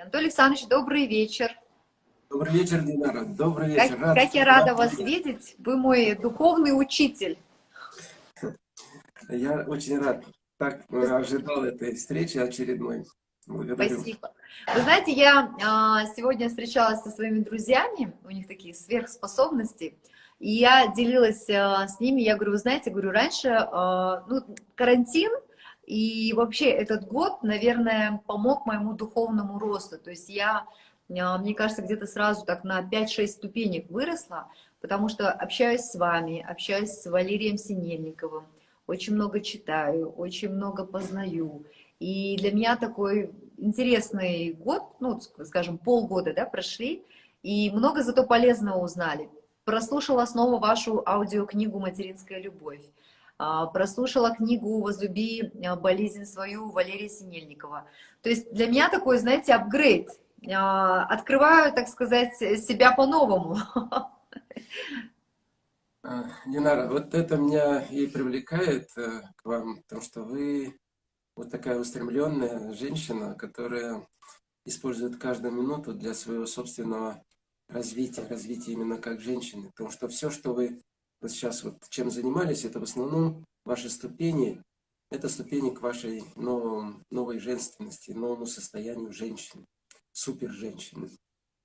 Анатолий Александрович, добрый вечер. Добрый вечер, Динара. Добрый вечер. Как, рад, как я рада вас видеть. Вы мой духовный учитель. Я очень рад. Так ожидал этой встречи очередной. Благодарю. Спасибо. Вы знаете, я а, сегодня встречалась со своими друзьями, у них такие сверхспособности, и я делилась а, с ними, я говорю, вы знаете, говорю, раньше а, ну, карантин, и вообще этот год, наверное, помог моему духовному росту. То есть я, мне кажется, где-то сразу так на 5-6 ступенек выросла, потому что общаюсь с вами, общаюсь с Валерием Синельниковым, очень много читаю, очень много познаю. И для меня такой интересный год, ну, скажем, полгода, да, прошли, и много зато полезного узнали. Прослушала снова вашу аудиокнигу «Материнская любовь». А, прослушала книгу «Возлюби а, болезнь свою» Валерия Синельникова. То есть для меня такой, знаете, апгрейд. А, открываю, так сказать, себя по-новому. Динара, вот это меня и привлекает э, к вам, потому что вы вот такая устремленная женщина, которая использует каждую минуту для своего собственного развития, развития именно как женщины. Потому что все, что вы вот сейчас вот чем занимались, это в основном ваши ступени, это ступени к вашей новом, новой женственности, новому состоянию женщины, супер женщины.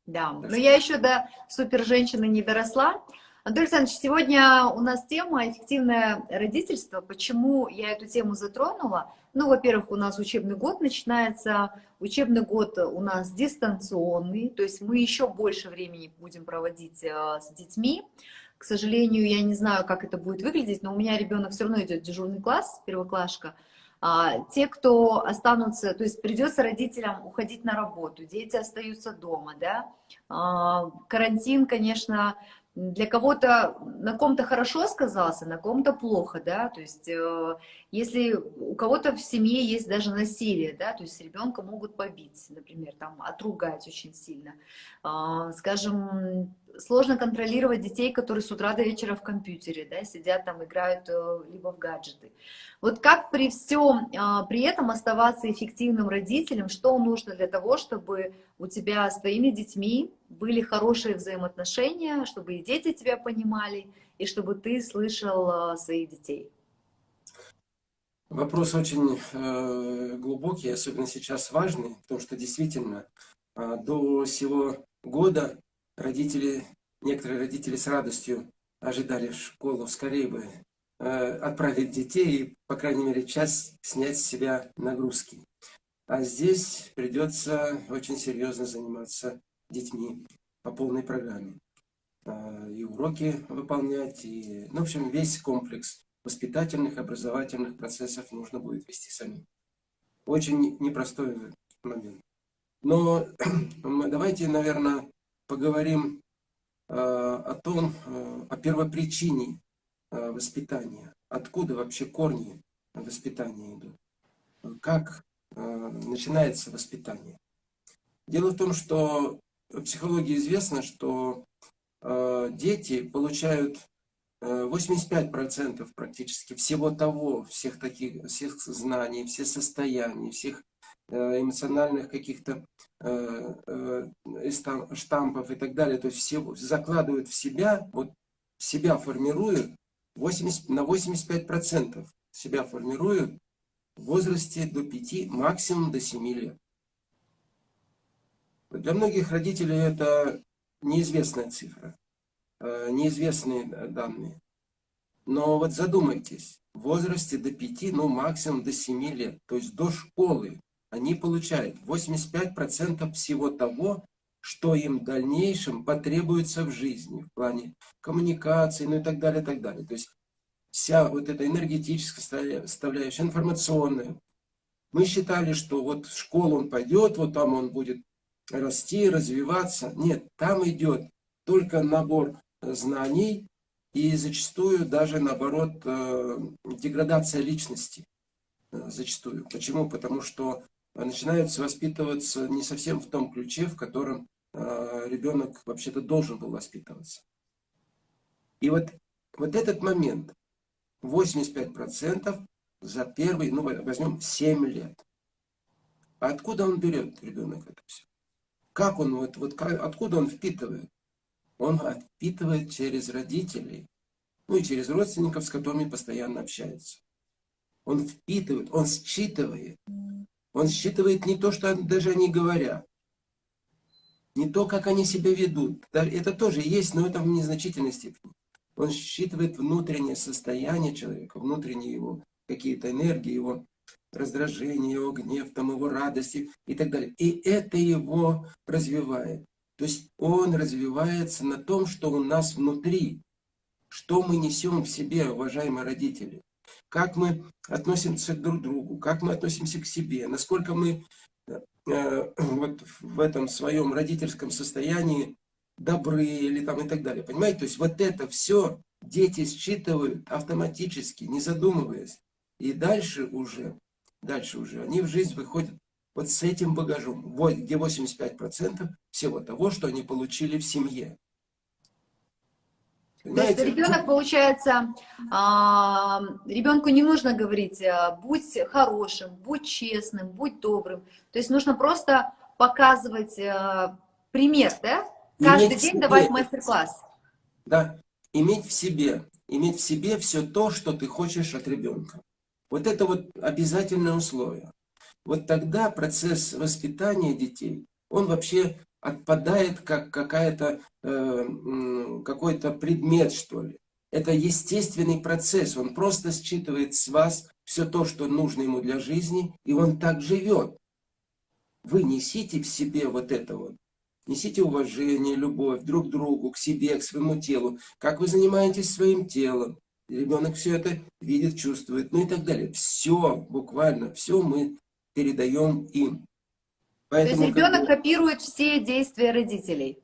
Да, так но что... я еще до супер женщины не доросла, Анатолий Александрович, сегодня у нас тема «Эффективное родительство». Почему я эту тему затронула? Ну, во-первых, у нас учебный год начинается, учебный год у нас дистанционный, то есть мы еще больше времени будем проводить э, с детьми. К сожалению, я не знаю, как это будет выглядеть, но у меня ребенок все равно идет дежурный класс, первоклашка. А, те, кто останутся, то есть придется родителям уходить на работу, дети остаются дома, да. А, карантин, конечно, для кого-то на ком-то хорошо сказался, на ком-то плохо, да, то есть э, если у кого-то в семье есть даже насилие, да, то есть ребенка могут побить, например, там отругать очень сильно, э, скажем, сложно контролировать детей, которые с утра до вечера в компьютере, да, сидят там, играют э, либо в гаджеты. Вот как при всем, э, при этом оставаться эффективным родителем, что нужно для того, чтобы у тебя с твоими детьми были хорошие взаимоотношения, чтобы и дети тебя понимали, и чтобы ты слышал э, своих детей? Вопрос очень э, глубокий, особенно сейчас важный, потому что действительно э, до сего года родители, некоторые родители с радостью ожидали школу, скорее бы э, отправить детей и, по крайней мере, час снять с себя нагрузки. А здесь придется очень серьезно заниматься детьми по полной программе. Э, и уроки выполнять, и, ну, в общем, весь комплекс воспитательных, образовательных процессов нужно будет вести самим. Очень непростой момент. Но давайте, наверное, поговорим э, о том, э, о первопричине э, воспитания. Откуда вообще корни воспитания идут? Как начинается воспитание? Дело в том, что в психологии известно, что дети получают 85% э, практически всего того, всех таких, всех знаний, всех состояний, всех эмоциональных каких-то э, штампов и так далее, то есть все закладывают в себя, вот себя формируют 80, на 85% себя формируют в возрасте до 5, максимум до 7 лет. Для многих родителей это неизвестная цифра. Э, неизвестные данные. Но вот задумайтесь, в возрасте до 5, ну максимум до 7 лет, то есть до школы, они получают 85% всего того, что им в дальнейшем потребуется в жизни, в плане коммуникации, ну и так далее, так далее. То есть вся вот эта энергетическая составляющая, информационная. Мы считали, что вот в школу он пойдет, вот там он будет расти, развиваться. Нет, там идет только набор знаний и зачастую даже, наоборот, э, деградация личности. Э, зачастую. Почему? Потому что начинается воспитываться не совсем в том ключе, в котором э, ребенок вообще-то должен был воспитываться. И вот, вот этот момент, 85% за первый, ну возьмем 7 лет. А откуда он берет, ребенок, это все? Как он, вот, вот как, откуда он впитывает? Он впитывает через родителей, ну и через родственников, с которыми постоянно общается. Он впитывает, он считывает. Он считывает не то, что даже они говорят, не то, как они себя ведут. Это тоже есть, но это в незначительной степени. Он считывает внутреннее состояние человека, внутренние его какие-то энергии, его раздражение, его гнев, там, его радости и так далее. И это его развивает. То есть он развивается на том, что у нас внутри, что мы несем в себе, уважаемые родители. Как мы относимся друг к другу, как мы относимся к себе, насколько мы э, вот в этом своем родительском состоянии добры или там и так далее. Понимаете? То есть вот это все дети считывают автоматически, не задумываясь. И дальше уже, дальше уже они в жизнь выходят вот с этим багажом, где 85% всего того, что они получили в семье. Понимаете? То есть ребенок, получается, а, ребенку не нужно говорить, а, будь хорошим, будь честным, будь добрым. То есть нужно просто показывать а, пример, да? Каждый иметь день давать мастер-класс. Да, иметь в себе, иметь в себе все то, что ты хочешь от ребенка. Вот это вот обязательное условие. Вот тогда процесс воспитания детей, он вообще отпадает как какая-то э, какой-то предмет, что ли. Это естественный процесс, он просто считывает с вас все то, что нужно ему для жизни, и он так живет. Вы несите в себе вот это вот. Несите уважение, любовь друг к другу, к себе, к своему телу. Как вы занимаетесь своим телом. Ребенок все это видит, чувствует, ну и так далее. Все, буквально, все мы передаем им. Поэтому, То есть ребенок как... копирует все действия родителей?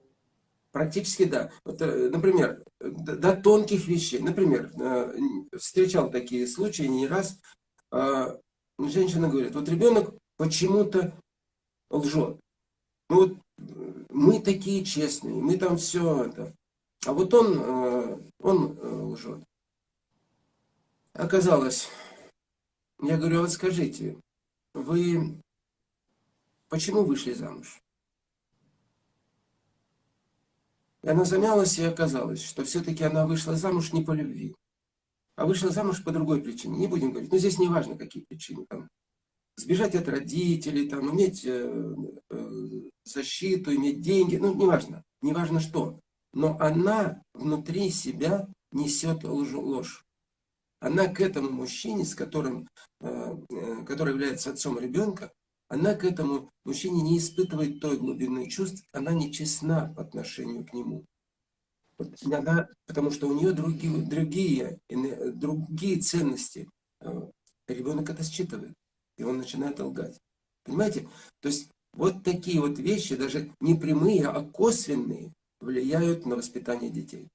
Практически да. Вот, э, например, до тонких вещей. Например, э, встречал такие случаи не раз. А, женщина говорит, вот ребенок почему-то лжет. Ну вот мы такие честные, мы там все это. А вот он, э, он лжет. Оказалось, я говорю, а вот скажите, вы почему вышли замуж? И она замялась, и оказалось, что все-таки она вышла замуж не по любви, а вышла замуж по другой причине. Не будем говорить, но здесь не важно, какие причины. Там, сбежать от родителей, там, иметь э, э, защиту, иметь деньги, ну, неважно, неважно что. Но она внутри себя несет ложь она к этому мужчине, с которым, э, э, который является отцом ребенка, она к этому мужчине не испытывает той глубины чувств, она не честна по отношению к нему. Она, потому что у нее другие, другие, другие ценности. Э, ребенок это считывает, и он начинает лгать. Понимаете? То есть вот такие вот вещи, даже не прямые, а косвенные, влияют на воспитание детей.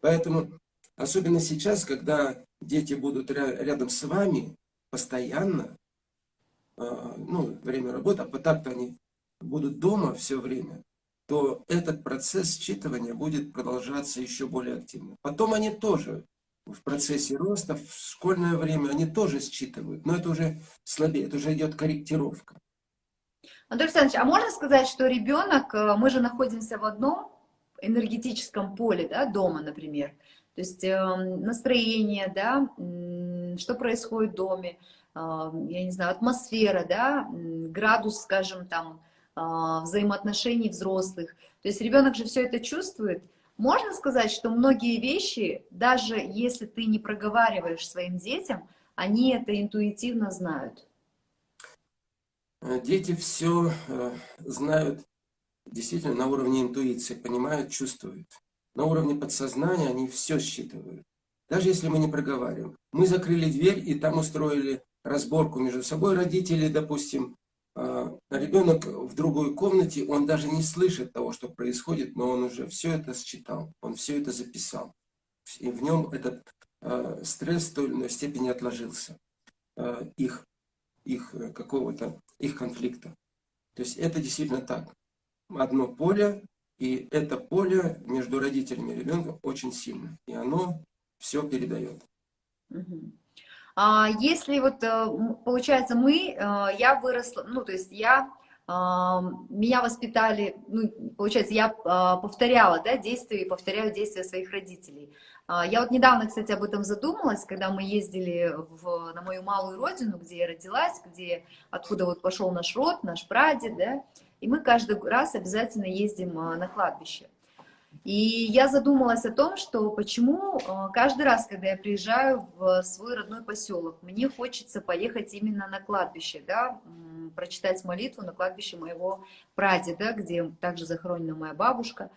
Поэтому, особенно сейчас, когда дети будут рядом с вами постоянно, ну, время работы, а так-то они будут дома все время, то этот процесс считывания будет продолжаться еще более активно. Потом они тоже в процессе роста, в школьное время, они тоже считывают, но это уже слабее, это уже идет корректировка. Анатолий Александрович, а можно сказать, что ребенок, э, мы же находимся в одном энергетическом поле, да, дома, например, то есть эм, настроение, да, что происходит в доме, я не знаю, атмосфера, да, градус, скажем, там, а, взаимоотношений взрослых. То есть ребенок же все это чувствует. Можно сказать, что многие вещи, даже если ты не проговариваешь своим детям, они это интуитивно знают. Дети все э, знают действительно на уровне интуиции, понимают, чувствуют на уровне подсознания они все считывают. Даже если мы не проговариваем. Мы закрыли дверь и там устроили разборку между собой. Родители, допустим, а, ребенок в другой комнате, он даже не слышит того, что происходит, но он уже все это считал, он все это записал. И в нем этот а, стресс в той или иной степени отложился. А, их, их какого-то, их конфликта. То есть это действительно так. Одно поле и это поле между родителями и ребенком очень сильно. И оно все передает. А если вот, э, получается, мы, э, я выросла, ну, то есть я меня воспитали, ну, получается, я повторяла, да, действия и повторяю действия своих родителей. Я вот недавно, кстати, об этом задумалась, когда мы ездили в, на мою малую родину, где я родилась, где, откуда вот пошел наш род, наш прадед, да, и мы каждый раз обязательно ездим на кладбище. И я задумалась о том, что почему э, каждый раз, когда я приезжаю в свой родной поселок, мне хочется поехать именно на кладбище, да, прочитать молитву на кладбище моего прадеда, где также захоронена моя бабушка.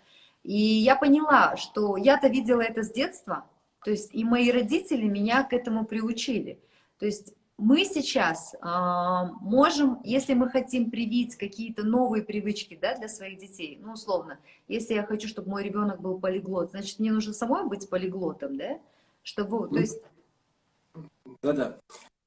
И я поняла, что я-то видела это с детства, то есть и мои родители меня к этому приучили. То есть мы сейчас э, можем, если мы хотим привить какие-то новые привычки да, для своих детей, ну, условно, если я хочу, чтобы мой ребенок был полиглот, значит, мне нужно самой быть полиглотом, да? Чтобы, то есть... Да-да.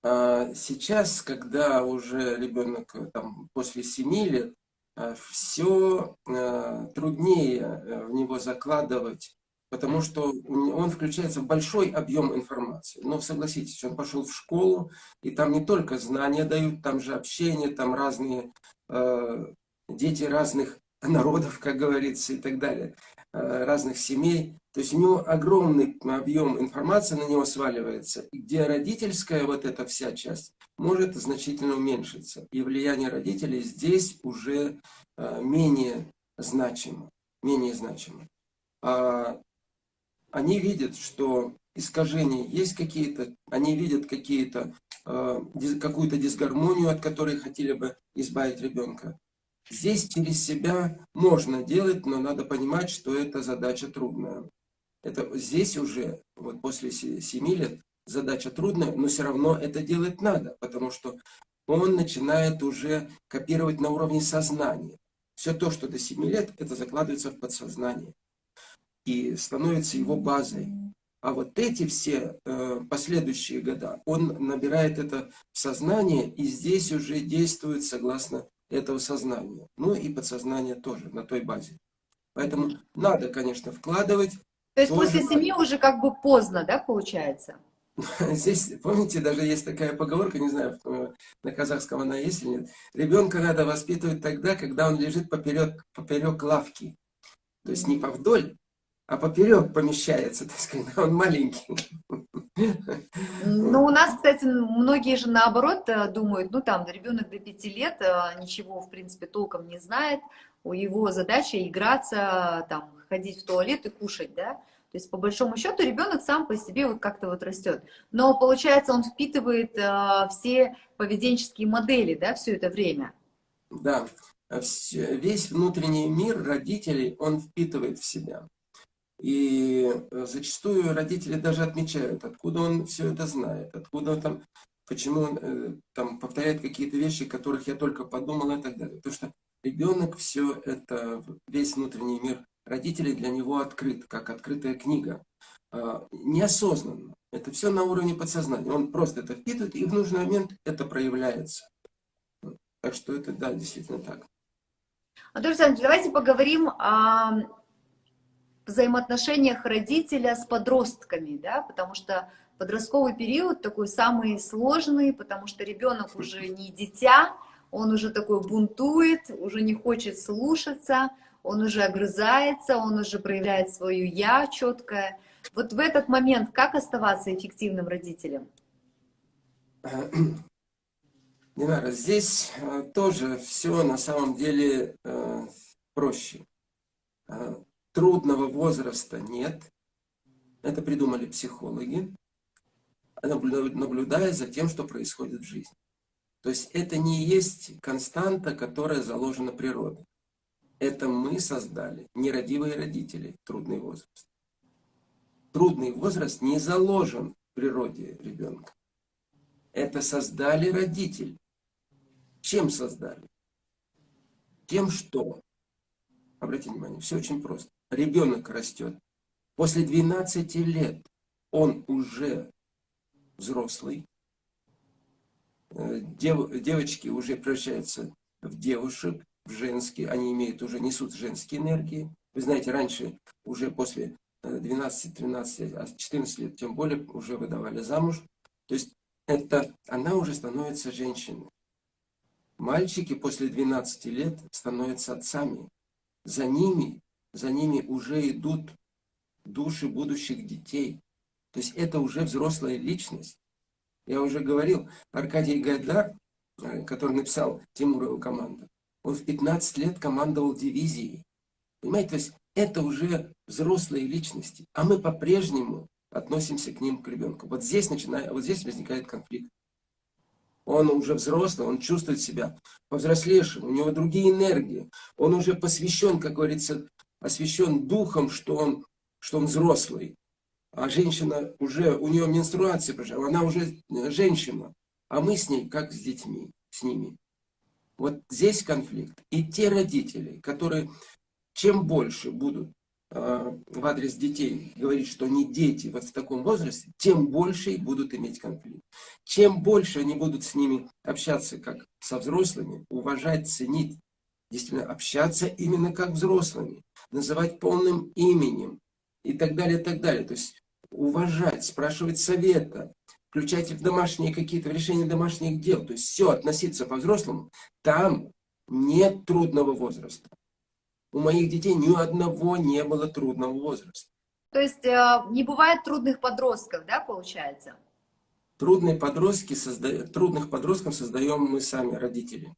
А, сейчас, когда уже ребенок там, после 7 лет, а, все а, труднее э, в него закладывать потому что он включается в большой объем информации. Но согласитесь, он пошел в школу, и там не только знания дают, там же общение, там разные э, дети разных народов, как говорится, и так далее, э, разных семей. То есть у него огромный объем информации на него сваливается, где родительская вот эта вся часть может значительно уменьшиться. И влияние родителей здесь уже э, менее значимо. Менее значимо. А они видят, что искажения есть какие-то, они видят какие-то, э, какую-то дисгармонию, от которой хотели бы избавить ребенка. Здесь через себя можно делать, но надо понимать, что это задача трудная. Это здесь уже, вот после 7 лет, задача трудная, но все равно это делать надо, потому что он начинает уже копировать на уровне сознания. Все то, что до 7 лет, это закладывается в подсознание и становится его базой. А вот эти все э, последующие года, он набирает это в сознание, и здесь уже действует согласно этого сознания. Ну и подсознание тоже на той базе. Поэтому надо, конечно, вкладывать. То есть тоже... после семьи уже как бы поздно, да, получается? Здесь, помните, даже есть такая поговорка, не знаю, на казахском она есть или нет. Ребенка надо воспитывать тогда, когда он лежит поперек, поперек лавки. То есть не повдоль, а поперек помещается, так сказать, он маленький. Ну, у нас, кстати, многие же наоборот э, думают, ну, там, ребенок до пяти лет э, ничего, в принципе, толком не знает, у его задача играться, там, ходить в туалет и кушать, да, то есть, по большому счету, ребенок сам по себе вот как-то вот растет. Но, получается, он впитывает э, все поведенческие модели, да, все это время. Да, весь внутренний мир родителей он впитывает в себя. И э, зачастую родители даже отмечают, откуда он все это знает, откуда там, почему он э, там повторяет какие-то вещи, которых я только подумал и так далее. Потому что ребенок все это, весь внутренний мир родителей для него открыт, как открытая книга. А, неосознанно. Это все на уровне подсознания. Он просто это впитывает, и в нужный момент это проявляется. Так что это, да, действительно так. Анатолий Александрович, давайте поговорим о взаимоотношениях родителя с подростками, да, потому что подростковый период такой самый сложный, потому что ребенок уже не дитя, он уже такой бунтует, уже не хочет слушаться, он уже огрызается, он уже проявляет свое «я» четкое. Вот в этот момент как оставаться эффективным родителем? Динара, здесь э, тоже все на самом деле э, проще. Трудного возраста нет. Это придумали психологи, наблюдая за тем, что происходит в жизни. То есть это не есть константа, которая заложена природой. Это мы создали, нерадивые родители, трудный возраст. Трудный возраст не заложен в природе ребенка. Это создали родители. Чем создали? Тем, что, обратите внимание, все очень просто ребенок растет. После 12 лет он уже взрослый. Э, дев, девочки уже превращаются в девушек, в женские. Они имеют уже, несут женские энергии. Вы знаете, раньше уже после 12, 13, а 14 лет, тем более, уже выдавали замуж. То есть это, она уже становится женщиной. Мальчики после 12 лет становятся отцами. За ними, за ними уже идут души будущих детей. То есть это уже взрослая личность. Я уже говорил, Аркадий Гайдар, э, который написал Тимурову команду, он в 15 лет командовал дивизией. Понимаете, то есть это уже взрослые личности, а мы по-прежнему относимся к ним, к ребенку. Вот здесь, начинает, вот здесь возникает конфликт. Он уже взрослый, он чувствует себя повзрослевшим, у него другие энергии. Он уже посвящен, как говорится, освящен духом, что он, что он взрослый. А женщина уже, у нее менструация она уже женщина. А мы с ней, как с детьми, с ними. Вот здесь конфликт. И те родители, которые чем больше будут э, в адрес детей говорить, что они дети вот в таком возрасте, тем больше и будут иметь конфликт. Чем больше они будут с ними общаться как со взрослыми, уважать, ценить, действительно общаться именно как взрослыми, называть полным именем и так далее, и так далее. То есть уважать, спрашивать совета, включать в домашние какие-то решения домашних дел. То есть все, относиться по-взрослому. Там нет трудного возраста. У моих детей ни одного не было трудного возраста. То есть э, не бывает трудных подростков, да, получается? Трудные подростки созда... Трудных подростков создаем мы сами, родители.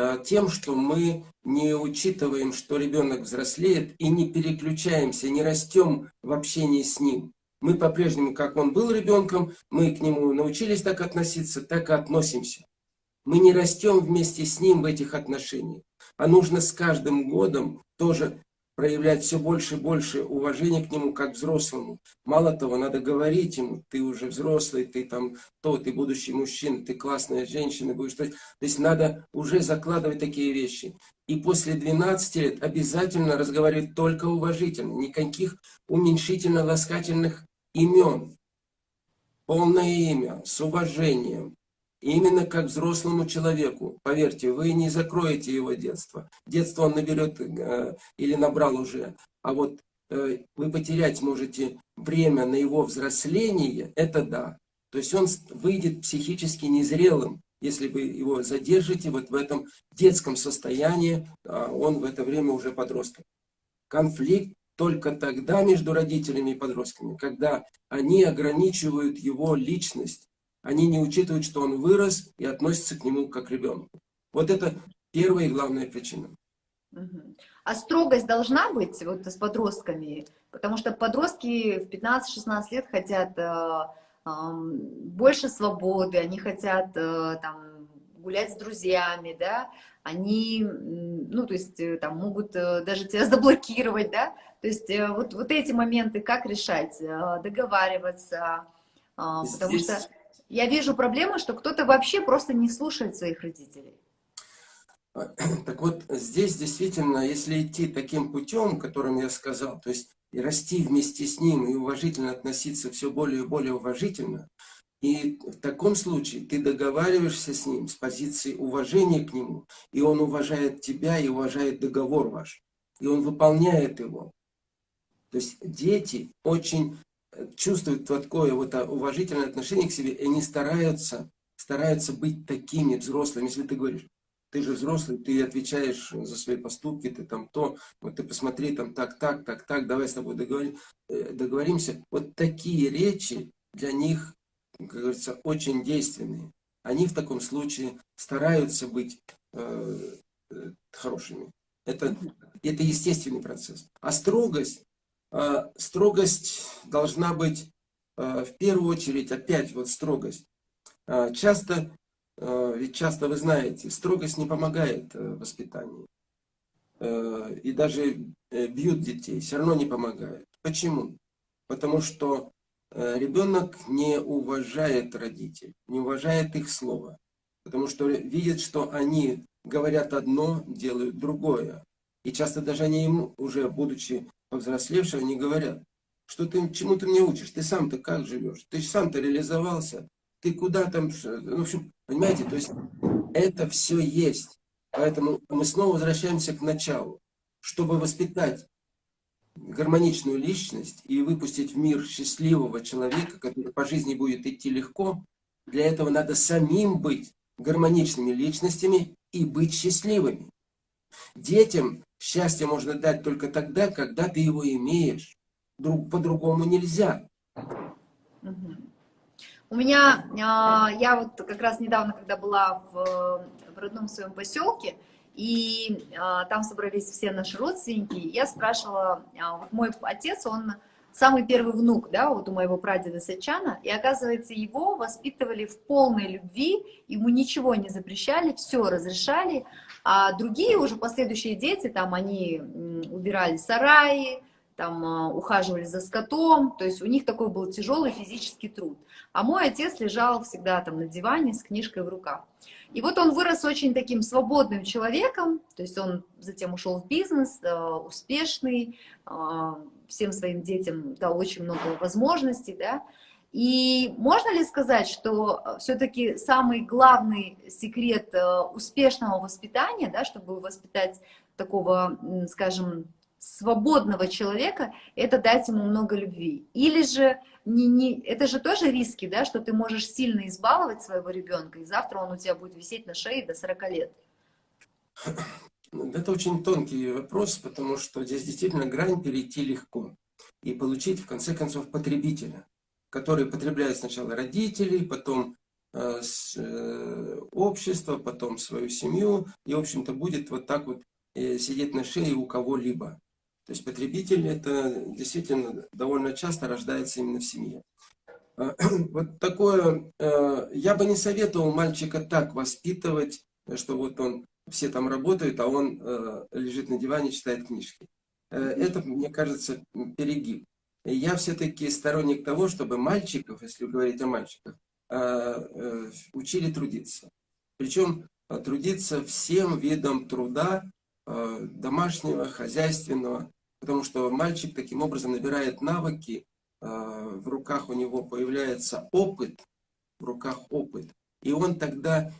Э, тем, что мы не учитываем, что ребенок взрослеет, и не переключаемся, не растем в общении с ним. Мы по-прежнему, как он был ребенком, мы к нему научились так относиться, так и относимся. Мы не растем вместе с ним в этих отношениях. А нужно с каждым годом тоже проявлять все больше и больше уважения к нему как взрослому. Мало того, надо говорить ему, ты уже взрослый, ты там то, ты будущий мужчина, ты классная женщина будешь. То есть надо уже закладывать такие вещи. И после 12 лет обязательно разговаривать только уважительно, никаких уменьшительно-ласкательных имен. Полное имя, с уважением, Именно как взрослому человеку, поверьте, вы не закроете его детство. Детство он наберет э, или набрал уже, а вот э, вы потерять можете время на его взросление, это да. То есть он выйдет психически незрелым, если вы его задержите вот в этом детском состоянии, а он в это время уже подросток. Конфликт только тогда между родителями и подростками, когда они ограничивают его личность, они не учитывают, что он вырос и относятся к нему как к ребенку. Вот это первая и главная причина. А строгость должна быть вот с подростками? Потому что подростки в 15-16 лет хотят э, э, больше свободы, они хотят э, там, гулять с друзьями, да, они, ну, то есть, э, там, могут э, даже тебя заблокировать, да, то есть, э, вот, вот эти моменты как решать, договариваться, Здесь... потому что я вижу проблему, что кто-то вообще просто не слушает своих родителей. Так вот, здесь действительно, если идти таким путем, которым я сказал, то есть и расти вместе с ним, и уважительно относиться все более и более уважительно, и в таком случае ты договариваешься с ним с позиции уважения к нему, и он уважает тебя и уважает договор ваш, и он выполняет его. То есть дети очень чувствуют такое вот уважительное отношение к себе, и они стараются, стараются быть такими взрослыми. Если ты говоришь, ты же взрослый, ты отвечаешь за свои поступки, ты там то, вот ты посмотри, там так, так, так, так, давай с тобой договорим, э, договоримся. Вот такие речи для них, как говорится, очень действенные. Они в таком случае стараются быть э, э, хорошими. Это, это естественный процесс. А строгость, а, строгость должна быть а, в первую очередь, опять вот строгость. А, часто, ведь часто вы знаете, строгость не помогает э, воспитанию. И даже э, бьют детей, все равно не помогает. Почему? Потому что э, ребенок не уважает родителей, не уважает их слова. Потому что видит, что они говорят одно, делают другое. И часто даже они ему, уже будучи повзрослевшие, они говорят, что ты, чему ты мне учишь, ты сам-то как живешь, ты сам-то реализовался, ты куда там, ну, в общем, понимаете, то есть это все есть. Поэтому мы снова возвращаемся к началу. Чтобы воспитать гармоничную личность и выпустить в мир счастливого человека, который по жизни будет идти легко, для этого надо самим быть гармоничными личностями и быть счастливыми. Детям счастье можно дать только тогда, когда ты его имеешь. По-другому нельзя. У меня, а, я вот как раз недавно, когда была в, в родном своем поселке, и а, там собрались все наши родственники, я спрашивала, а, вот мой отец, он самый первый внук, да, вот у моего прадеда Сачана, и оказывается, его воспитывали в полной любви, ему ничего не запрещали, все разрешали, а другие уже последующие дети, там, они убирали сараи, там, а, ухаживали за скотом, то есть у них такой был тяжелый физический труд. А мой отец лежал всегда там на диване с книжкой в руках. И вот он вырос очень таким свободным человеком, то есть он затем ушел в бизнес, э, успешный, э, всем своим детям дал очень много возможностей, да. И можно ли сказать, что э, все-таки самый главный секрет успешного воспитания, да, чтобы воспитать такого, скажем, свободного человека, это дать ему много любви. Или же, не, не, это же тоже риски, да, что ты можешь сильно избаловать своего ребенка, и завтра он у тебя будет висеть на шее до 40 лет. Это очень тонкий вопрос, потому что здесь действительно грань перейти легко и получить, в конце концов, потребителя, который потребляет сначала родителей, потом э, с, э, общество, потом свою семью, и, в общем-то, будет вот так вот э, сидеть на шее у кого-либо. То есть потребитель это действительно довольно часто рождается именно в семье. Вот такое, я бы не советовал мальчика так воспитывать, что вот он, все там работают, а он лежит на диване, читает книжки. Это, мне кажется, перегиб. Я все-таки сторонник того, чтобы мальчиков, если говорить о мальчиках, учили трудиться. Причем трудиться всем видом труда, домашнего, хозяйственного, потому что мальчик таким образом набирает навыки, в руках у него появляется опыт, в руках опыт. И он тогда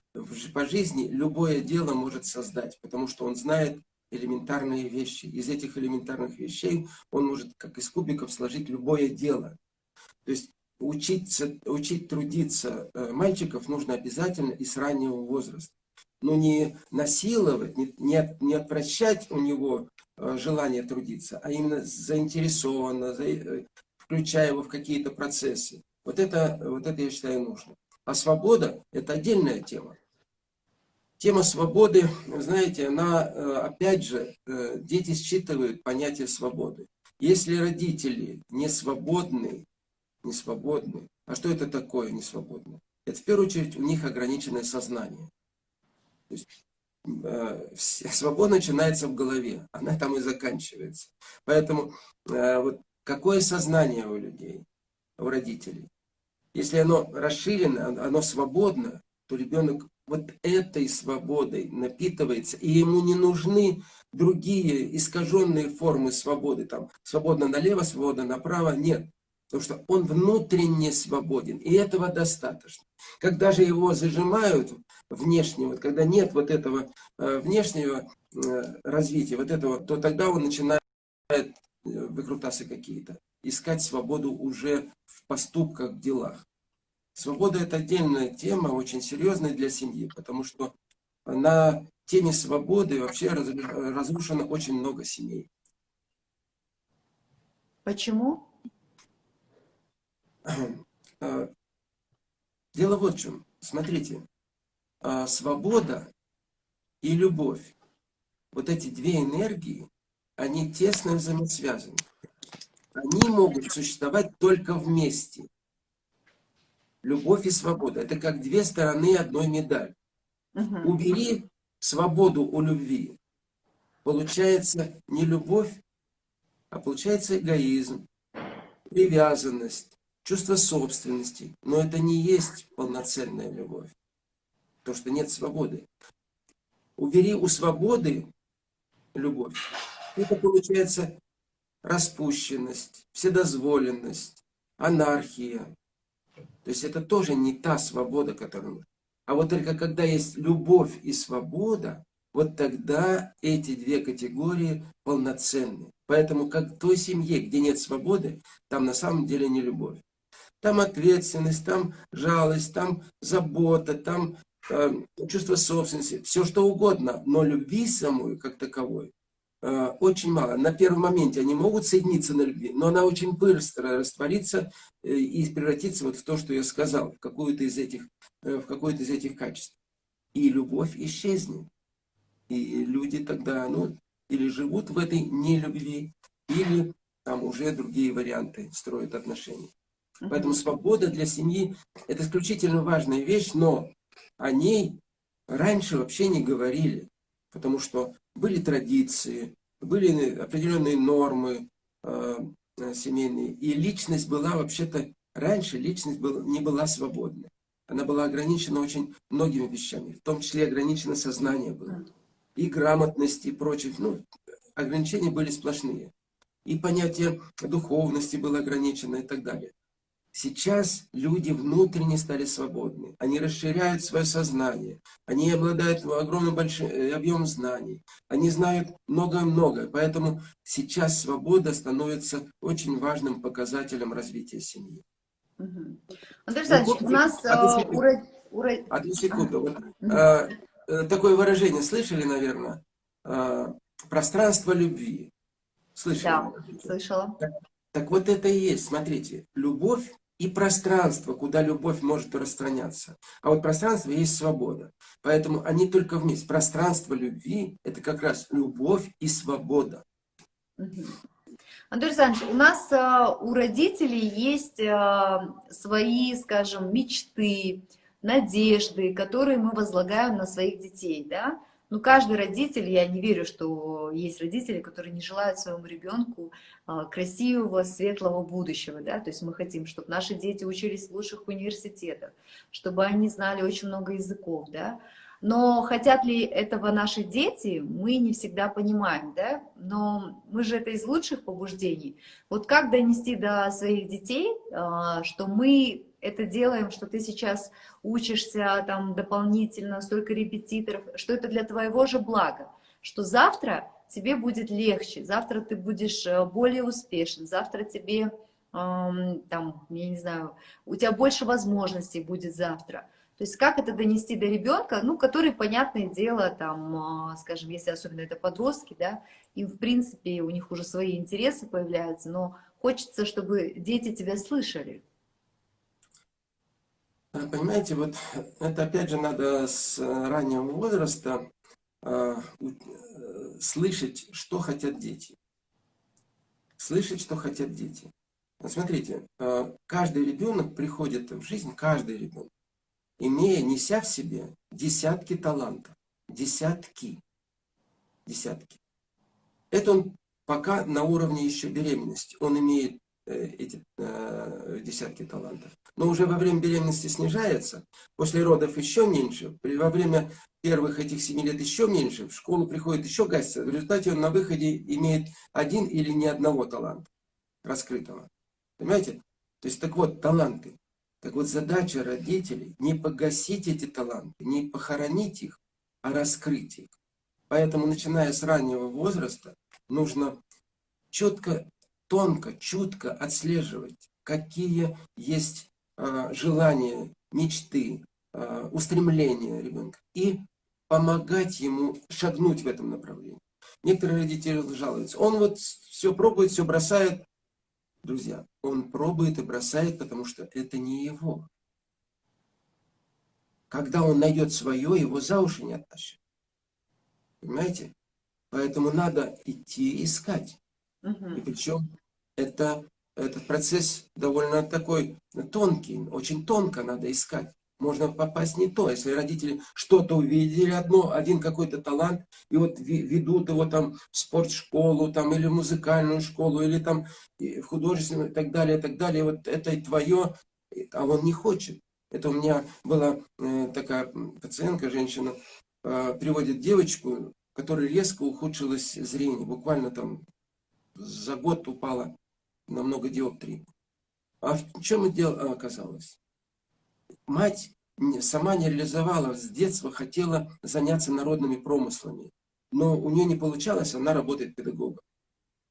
по жизни любое дело может создать, потому что он знает элементарные вещи. Из этих элементарных вещей он может, как из кубиков, сложить любое дело. То есть учиться, учить трудиться э, мальчиков нужно обязательно и с раннего возраста. Но не насиловать, не, не, не отвращать у него Э, желание трудиться, а именно заинтересованно, э, включая его в какие-то процессы. Вот это, вот это, я считаю, нужно. А свобода – это отдельная тема. Тема свободы, знаете, она, э, опять же, дети считывают понятие свободы. Если родители не свободны, не свободны, а что это такое не свободно? Это в первую очередь у них ограниченное сознание. То есть Э, свобода начинается в голове, она там и заканчивается. Поэтому э, вот какое сознание у людей, у родителей? Если оно расширено, оно свободно, то ребенок вот этой свободой напитывается, и ему не нужны другие искаженные формы свободы, там, свободно налево, свободно направо, нет. Потому что он внутренне свободен, и этого достаточно. Когда же его зажимают внешне, вот когда нет вот этого э, внешнего э, развития, вот этого, то тогда он начинает э, выкрутасы какие-то, искать свободу уже в поступках, в делах. Свобода это отдельная тема, очень серьезная для семьи, потому что на теме свободы вообще разрушено очень много семей. Почему? Э, дело вот в чем. Смотрите, э, свобода и любовь, вот эти две энергии, они тесно взаимосвязаны. Они могут существовать только вместе. Любовь и свобода – это как две стороны одной медали. Угу. Убери свободу у любви, получается не любовь, а получается эгоизм, привязанность, чувство собственности, но это не есть полноценная любовь, то, что нет свободы. Убери у свободы любовь, это получается распущенность, вседозволенность, анархия. То есть это тоже не та свобода, которую... А вот только когда есть любовь и свобода, вот тогда эти две категории полноценны. Поэтому как в той семье, где нет свободы, там на самом деле не любовь. Там ответственность, там жалость, там забота, там э, чувство собственности, все что угодно, но любви самой, как таковой, очень мало. На первом моменте они могут соединиться на любви, но она очень быстро растворится э, и превратится вот в то, что я сказал, в какую-то из этих, в какое-то из этих качеств. И любовь исчезнет. И люди тогда, ну, или живут в этой нелюбви, или там уже другие варианты строят отношения. Поэтому свобода для семьи – это исключительно важная вещь, но о ней раньше вообще не говорили, потому что были традиции, были определенные нормы э, семейные, и личность была вообще-то, раньше личность был, не была свободной. Она была ограничена очень многими вещами, в том числе ограничено сознание было, и грамотность, и прочее. Ну, ограничения были сплошные. И понятие духовности было ограничено и так далее. Сейчас люди внутренне стали свободны. Они расширяют свое сознание. Они обладают огромным большим э, объемом знаний. Они знают много-много. Поэтому сейчас свобода становится очень важным показателем развития семьи. Угу. Андрей Александрович, у нас... Одну э, секунду. Одну секунду. Вот, а, такое выражение слышали, наверное? Пространство любви. Слышали? Да, слышала. Так, так вот это и есть, смотрите, любовь и пространство, куда любовь может распространяться. А вот пространство есть свобода. Поэтому они только вместе. Пространство любви – это как раз любовь и свобода. Андрей Александрович, у нас а, у родителей есть а, свои, скажем, мечты, надежды, которые мы возлагаем на своих детей, да? Ну, каждый родитель, я не верю, что есть родители, которые не желают своему ребенку а, красивого, светлого будущего, да, то есть мы хотим, чтобы наши дети учились в лучших университетах, чтобы они знали очень много языков, да, но хотят ли этого наши дети, мы не всегда понимаем, да, но мы же это из лучших побуждений. Вот как донести до своих детей, а, что мы это делаем, что ты сейчас учишься там дополнительно, столько репетиторов, что это для твоего же блага, что завтра тебе будет легче, завтра ты будешь э, более успешен, завтра тебе, там, я не знаю, у тебя больше возможностей будет завтра. То есть как это донести до ребенка, ну, который, понятное дело, там, э, скажем, если особенно это подростки, да, им, в принципе, у них уже свои интересы появляются, но хочется, чтобы дети тебя слышали. Э, понимаете, вот это опять же надо с раннего возраста э, э, слышать, что хотят дети. Слышать, что хотят дети. Смотрите, каждый ребенок приходит в жизнь, каждый ребенок, имея, неся в себе десятки талантов. Десятки. Десятки. Это он пока на уровне еще беременности. Он имеет эти э, десятки талантов. Но уже во время беременности снижается, после родов еще меньше, во время первых этих семи лет еще меньше, в школу приходит еще гасится. В результате он на выходе имеет один или ни одного таланта раскрытого. Понимаете? То есть, так вот, таланты. Так вот, задача родителей не погасить эти таланты, не похоронить их, а раскрыть их. Поэтому, начиная с раннего возраста, нужно четко тонко, чутко отслеживать, какие есть э, желания, мечты, э, устремления ребенка. И помогать ему шагнуть в этом направлении. Некоторые родители жалуются. Он вот все пробует, все бросает. Друзья, он пробует и бросает, потому что это не его. Когда он найдет свое, его за уши не оттащат. Понимаете? Поэтому надо идти искать. И причем это, этот процесс довольно такой тонкий, очень тонко надо искать. Можно попасть не то, если родители что-то увидели, одно, один какой-то талант, и вот ведут его там в спортшколу, там, или в музыкальную школу, или там в художественную, и так далее, и так далее. Вот это твое, а он не хочет. Это у меня была э, такая пациентка, женщина, э, приводит девочку, которой резко ухудшилось зрение, буквально там за год упала на много диоптрий. А в чем дело оказалось? Мать сама не реализовала, с детства хотела заняться народными промыслами. Но у нее не получалось, она работает педагогом.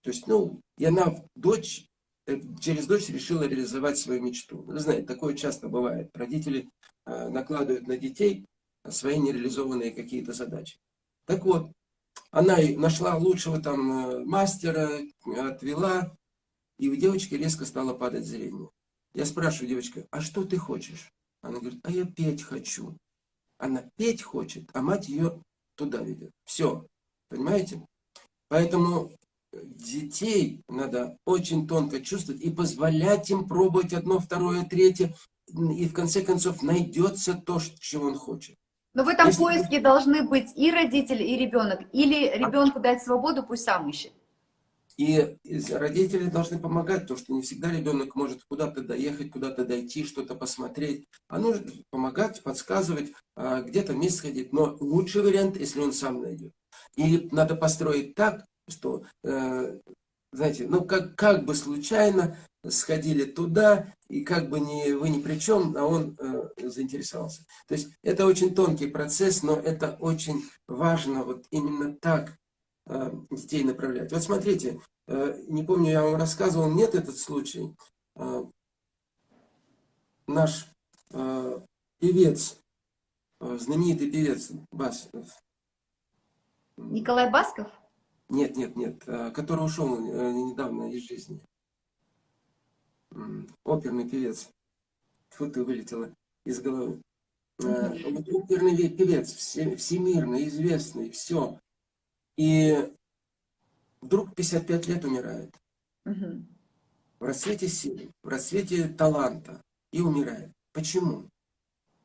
То есть, ну, и она, дочь, э, через дочь решила реализовать свою мечту. Вы знаете, такое часто бывает. Родители э, накладывают на детей свои нереализованные какие-то задачи. Так вот, она нашла лучшего там э, мастера, отвела, и у девочки резко стало падать зрение. Я спрашиваю девочка, а что ты хочешь? Она говорит, а я петь хочу. Она петь хочет, а мать ее туда ведет. Все, понимаете? Поэтому детей надо очень тонко чувствовать и позволять им пробовать одно, второе, третье. И в конце концов найдется то, чего он хочет. Но в этом Если... поиске должны быть и родители, и ребенок. Или ребенку дать свободу, пусть сам ищет. И родители должны помогать, потому что не всегда ребенок может куда-то доехать, куда-то дойти, что-то посмотреть. А нужно помогать, подсказывать, а, где-то вместе сходить. Но лучший вариант, если он сам найдет. Или надо построить так, что, э, знаете, ну как, как бы случайно сходили туда, и как бы не, вы ни при чем, а он э, заинтересовался. То есть это очень тонкий процесс, но это очень важно вот именно так э, детей направлять. Вот смотрите, э, не помню, я вам рассказывал, нет этот случай. Э, наш э, певец, э, знаменитый певец Бас. Николай Басков? Нет, нет, нет, э, который ушел э, недавно из жизни оперный певец. Фу, ты вылетела из головы. А, оперный певец, всемирно известный, все. И вдруг 55 лет умирает. В расцвете силы, в расцвете таланта. И умирает. Почему?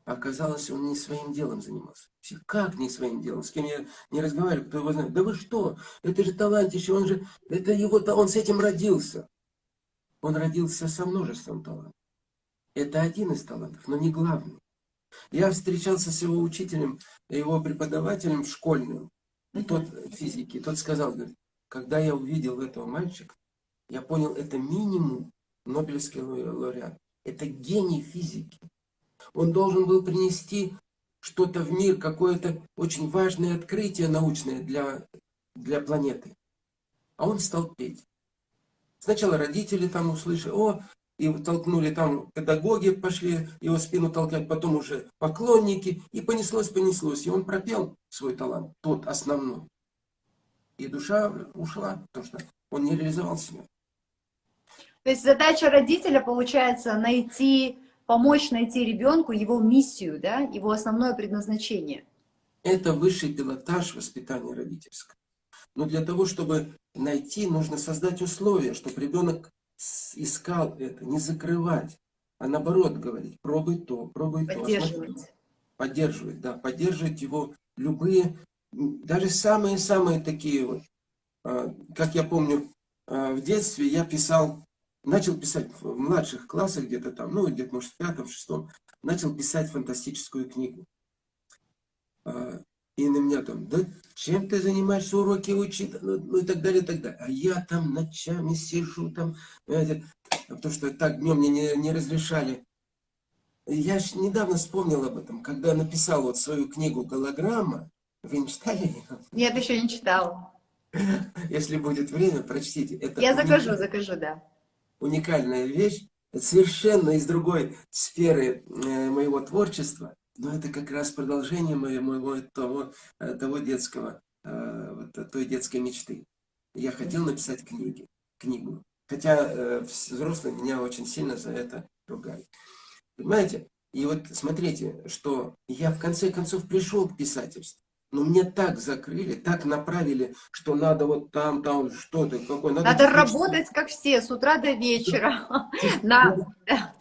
Оказалось, он не своим делом занимался. Как не своим делом? С кем я не разговариваю, кто его знает. Да вы что? Это же талантище, он же, это его, он с этим родился. Он родился со множеством талантов. Это один из талантов, но не главный. Я встречался с его учителем, его преподавателем в школьную, и тот физики, тот сказал, говорит, когда я увидел этого мальчика, я понял, это минимум Нобелевский лауреат. Это гений физики. Он должен был принести что-то в мир, какое-то очень важное открытие научное для, для планеты. А он стал петь. Сначала родители там услышали, о, и толкнули там, педагоги пошли его спину толкать, потом уже поклонники, и понеслось, понеслось. И он пропел свой талант, тот основной. И душа ушла, потому что он не реализовал себя. То есть задача родителя, получается, найти, помочь найти ребенку его миссию, да, его основное предназначение. Это высший пилотаж воспитания родительского. Но для того, чтобы найти, нужно создать условия, чтобы ребенок искал это, не закрывать, а наоборот говорить, пробуй то, пробуй то. Поддерживать. Поддерживать, да, поддерживать его любые, даже самые-самые такие вот, а, как я помню, а, в детстве я писал, начал писать в младших классах где-то там, ну где-то может в пятом, шестом, начал писать фантастическую книгу. А, и на меня там, да чем ты занимаешься, уроки учить, ну, ну и так далее, и так далее. А я там ночами сижу, там, понимаете, потому что так днем мне не, не разрешали. Я ж недавно вспомнил об этом, когда написал вот свою книгу «Голограмма». Вы не читали ее? Нет, еще не читал. Если будет время, прочтите. Это Я закажу, уникаль... закажу, да. Уникальная вещь, совершенно из другой сферы э, моего творчества. Но это как раз продолжение моего, того, э, того детского, э, вот, той детской мечты. Я хотел написать книги, книгу. Хотя взрослые меня очень сильно за это ругали. Понимаете? И вот смотрите, что я в конце концов пришел к писательству. Но мне так закрыли, так направили, что надо вот там, там что-то, какой надо... Надо работать, как все, с утра до вечера.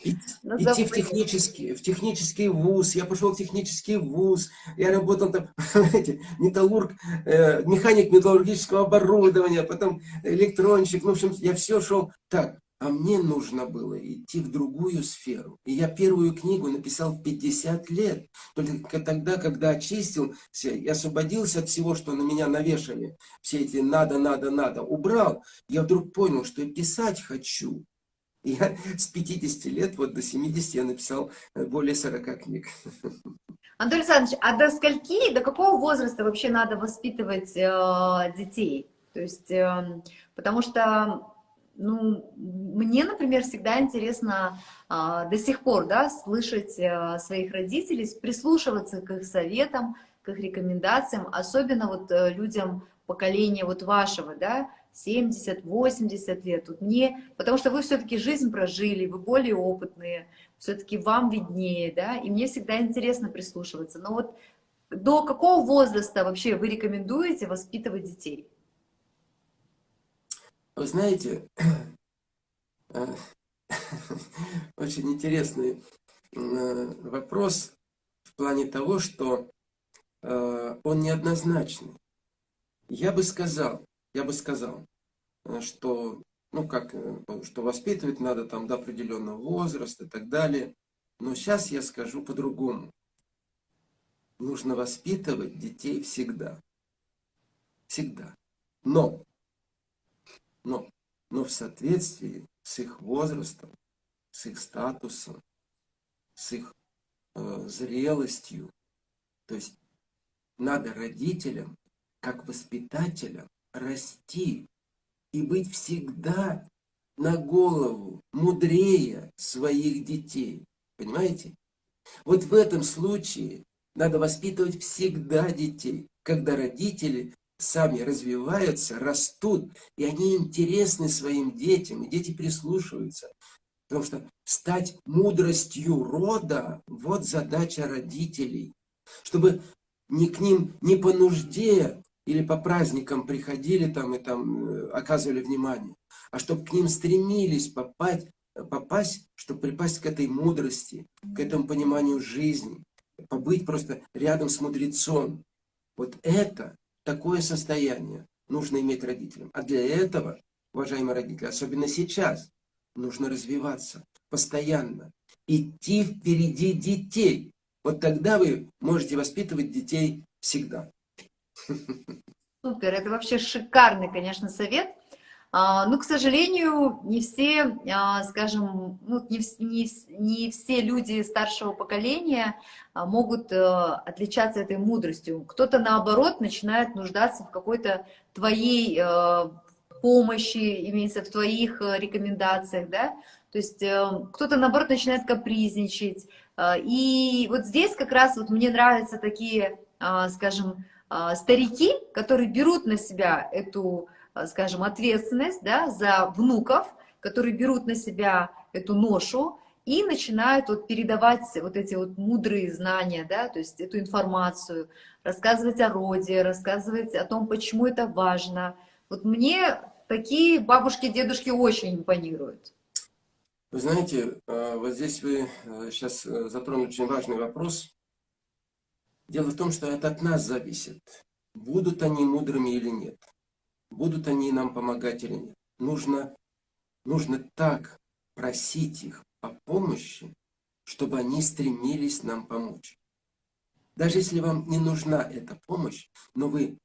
Идти в технический, в технический вуз. Я пошел в технический вуз. Я работал там, знаете, металлург, э, механик металлургического оборудования, потом электронщик. Ну, в общем, я все шел так. А мне нужно было идти в другую сферу. И я первую книгу написал в 50 лет. Только тогда, когда очистился и освободился от всего, что на меня навешали, все эти надо, надо, надо, убрал, я вдруг понял, что я писать хочу. И я с 50 лет вот до 70 я написал э, более 40 книг. Анатолий Александрович, а до скольки, до какого возраста вообще надо воспитывать э, детей? То есть, э, потому что ну, мне, например, всегда интересно а, до сих пор, да, слышать а, своих родителей, прислушиваться к их советам, к их рекомендациям, особенно вот а, людям поколения вот вашего, да, 70-80 лет. Вот мне, потому что вы все-таки жизнь прожили, вы более опытные, все-таки вам виднее, да, и мне всегда интересно прислушиваться. Но вот до какого возраста вообще вы рекомендуете воспитывать детей? Вы знаете, э, очень интересный э, вопрос в плане того, что э, он неоднозначный. Я бы сказал, я бы сказал, что, ну как, что воспитывать надо там до определенного возраста и так далее. Но сейчас я скажу по-другому. Нужно воспитывать детей всегда. Всегда. Но но, но в соответствии с их возрастом, с их статусом, с их э, зрелостью. То есть надо родителям, как воспитателям, расти и быть всегда на голову мудрее своих детей. Понимаете? Вот в этом случае надо воспитывать всегда детей, когда родители сами развиваются, растут, и они интересны своим детям, и дети прислушиваются. Потому что стать мудростью рода – вот задача родителей. Чтобы не к ним не по нужде или по праздникам приходили там и там э, оказывали внимание, а чтобы к ним стремились попасть, попасть, чтобы припасть к этой мудрости, к этому пониманию жизни, побыть просто рядом с мудрецом. Вот это Такое состояние нужно иметь родителям. А для этого, уважаемые родители, особенно сейчас, нужно развиваться постоянно, идти впереди детей. Вот тогда вы можете воспитывать детей всегда. Супер, это вообще шикарный, конечно, совет. А, ну, к сожалению, не все, а, скажем, ну, не, не, не все люди старшего поколения а, могут э, отличаться этой мудростью. Кто-то, наоборот, начинает нуждаться в какой-то твоей э, помощи, имеется в твоих э, рекомендациях, да, то есть кто-то, наоборот, начинает капризничать. И вот здесь как раз вот мне нравятся такие, скажем, старики, которые берут на себя эту скажем, ответственность да, за внуков, которые берут на себя эту ношу и начинают вот передавать вот эти вот мудрые знания, да, то есть эту информацию, рассказывать о роде, рассказывать о том, почему это важно. Вот мне такие бабушки, дедушки очень импонируют. Вы знаете, э, вот здесь вы сейчас э, затронули очень важный вопрос. Дело в том, что это от нас зависит, будут они мудрыми или нет будут они нам помогать или нет. Нужно, нужно так просить их о помощи, чтобы они стремились нам помочь. Даже если вам не нужна эта помощь, но вы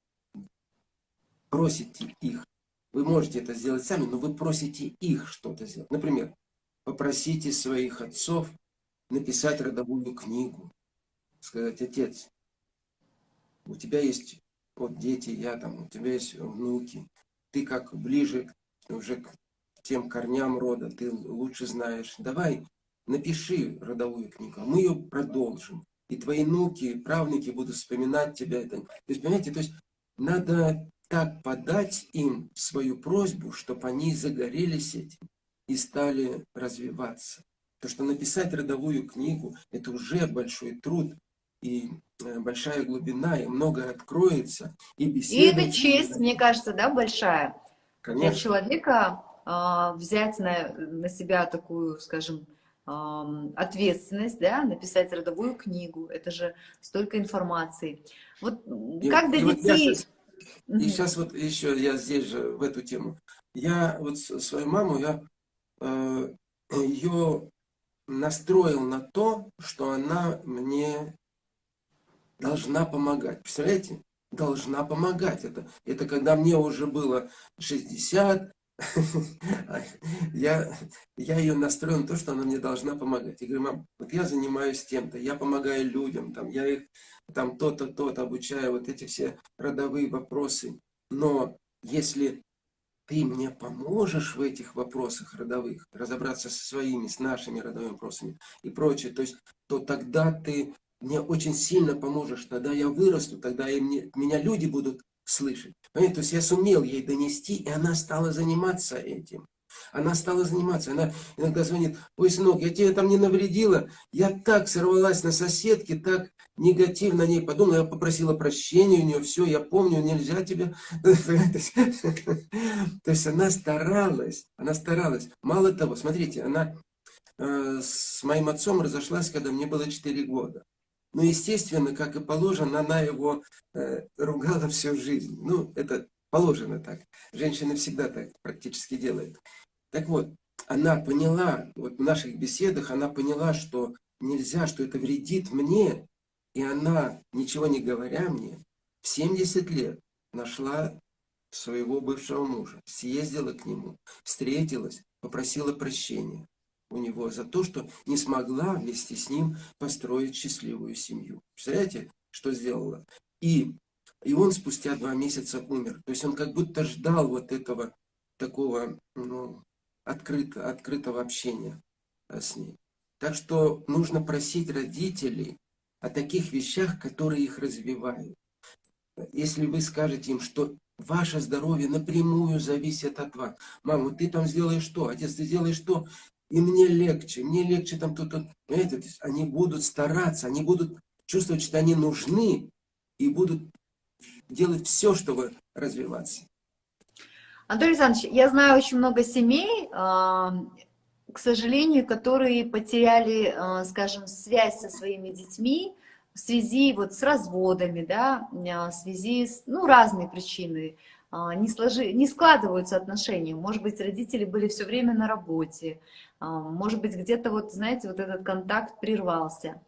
просите их, вы можете это сделать сами, но вы просите их что-то сделать. Например, попросите своих отцов написать родовую книгу. Сказать, отец, у тебя есть вот дети, я там, у тебя есть внуки, ты как ближе уже к тем корням рода, ты лучше знаешь. Давай, напиши родовую книгу, а мы ее продолжим. И твои внуки, правнуки будут вспоминать тебя. То есть, понимаете, то есть надо так подать им свою просьбу, чтобы они загорелись этим и стали развиваться. То, что написать родовую книгу, это уже большой труд и Э, большая глубина, и многое откроется. И, беседа, и это честь, мне кажется, да, большая. Конечно. Для человека э, взять на, на себя такую, скажем, э, ответственность, да, написать родовую книгу, это же столько информации. Вот и, как до детей... Вот И сейчас вот еще я здесь же, в эту тему. Я вот свою маму, я э, ее настроил на то, что она мне должна помогать. Представляете? Должна помогать. Это, это когда мне уже было 60, я, я ее настроил на то, что она мне должна помогать. Я говорю, мам, вот я занимаюсь тем-то, я помогаю людям, там, я их там то-то, то-то обучаю, вот эти все родовые вопросы. Но если ты мне поможешь в этих вопросах родовых, разобраться со своими, с нашими родовыми вопросами и прочее, то есть, то тогда ты мне очень сильно поможешь, тогда я вырасту, тогда и мне, меня люди будут слышать. Понимаете, то есть я сумел ей донести, и она стала заниматься этим. Она стала заниматься, она иногда звонит, ой, сынок, я тебе там не навредила, я так сорвалась на соседке, так негативно о ней подумала, я попросила прощения у нее, все, я помню, нельзя тебе. То есть она старалась, она старалась. Мало того, смотрите, она э, с моим отцом разошлась, когда мне было 4 года. Ну, естественно, как и положено, она его э, ругала всю жизнь. Ну, это положено так. Женщины всегда так практически делают. Так вот, она поняла, вот в наших беседах она поняла, что нельзя, что это вредит мне, и она, ничего не говоря мне, в 70 лет нашла своего бывшего мужа, съездила к нему, встретилась, попросила прощения у него за то, что не смогла вместе с ним построить счастливую семью. Представляете, что сделала? И, и он спустя два месяца умер. То есть он как будто ждал вот этого такого ну, открыто, открытого общения э, с ней. Так что нужно просить родителей о таких вещах, которые их развивают. Если вы скажете им, что ваше здоровье напрямую зависит от вас. Мама, ты там сделаешь что? Отец, ты сделаешь что? И мне легче, мне легче там тут, тут. Понимаете, они будут стараться, они будут чувствовать, что они нужны и будут делать все, чтобы развиваться. Анатолий Александрович, я знаю очень много семей, а, к сожалению, которые потеряли, а, скажем, связь со своими детьми в связи вот с разводами, да, а, в связи с, ну, разные причины, не, сложи, не складываются отношения. Может быть, родители были все время на работе, может быть, где-то вот, знаете, вот этот контакт прервался.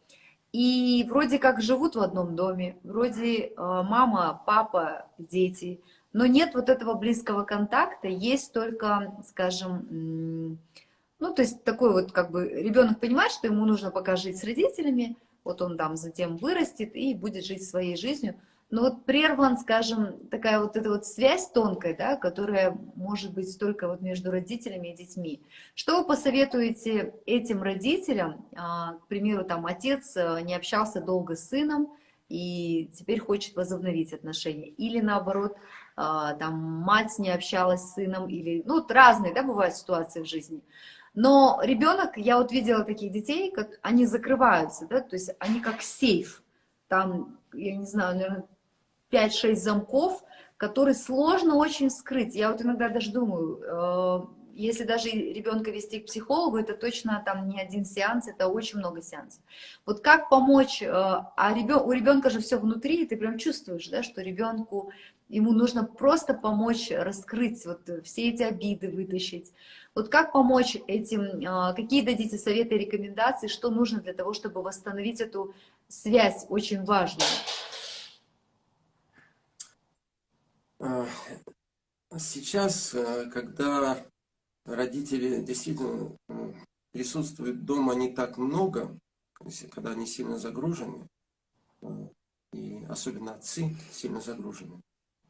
И вроде как живут в одном доме, вроде мама, папа, дети – но нет вот этого близкого контакта, есть только, скажем, ну, то есть такой вот как бы ребенок понимает, что ему нужно пока жить с родителями, вот он там затем вырастет и будет жить своей жизнью, но вот прерван, скажем, такая вот эта вот связь тонкая, да, которая может быть только вот между родителями и детьми. Что вы посоветуете этим родителям, а, к примеру, там отец э, не общался долго с сыном, и теперь хочет возобновить отношения. Или наоборот, а, там мать не общалась с сыном, или, ну, разные, да, бывают ситуации в жизни. Но ребенок, я вот видела таких детей, как они закрываются, да, то есть они как сейф, там, я не знаю, наверное, 5-6 замков, которые сложно очень скрыть. Я вот иногда даже думаю, э, если даже ребенка вести к психологу, это точно там не один сеанс, это очень много сеансов. Вот как помочь, э, а ребен, у ребенка же все внутри, и ты прям чувствуешь, да, что ребенку, ему нужно просто помочь раскрыть вот все эти обиды, вытащить. Вот как помочь этим, э, какие дадите советы рекомендации, что нужно для того, чтобы восстановить эту связь очень важную? А, сейчас, э, когда родители действительно присутствуют дома не так много, когда они сильно загружены, э, и особенно отцы сильно загружены.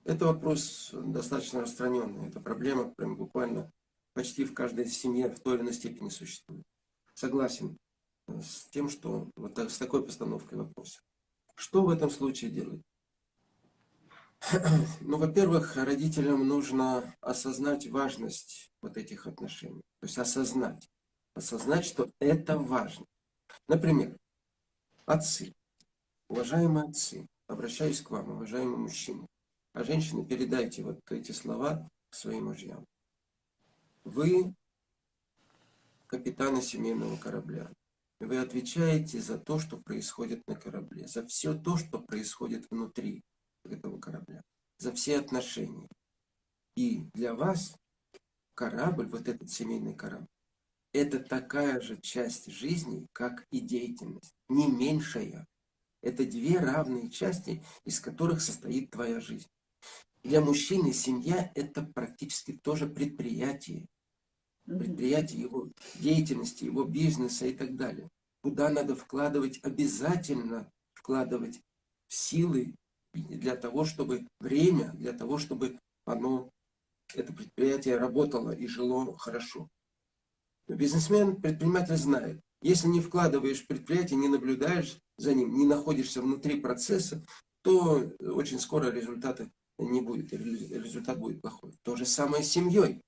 Это вопрос достаточно распространенный. Это проблема прям буквально почти в каждой семье в той или иной степени существует. Согласен э, с тем, что вот так, с такой постановкой вопроса. Что в этом случае делать? Ну, во-первых, родителям нужно осознать важность вот этих отношений. То есть осознать. Осознать, что это важно. Например, отцы. Уважаемые отцы, обращаюсь к вам, уважаемые мужчины. А женщины, передайте вот эти слова своим мужьям. Вы капитаны семейного корабля. Вы отвечаете за то, что происходит на корабле, за все то, что происходит внутри этого корабля, за все отношения. И для вас корабль, вот этот семейный корабль, это такая же часть жизни, как и деятельность, не меньшая. Это две равные части, из которых состоит твоя жизнь. Для мужчины семья – это практически тоже предприятие. Предприятие его деятельности, его бизнеса и так далее. Куда надо вкладывать, обязательно вкладывать силы для того, чтобы время, для того, чтобы оно это предприятие работало и жило хорошо. Бизнесмен, предприниматель знает, если не вкладываешь в предприятие, не наблюдаешь за ним, не находишься внутри процесса, то очень скоро результаты не будет, результат будет плохой. То же самое с семьей.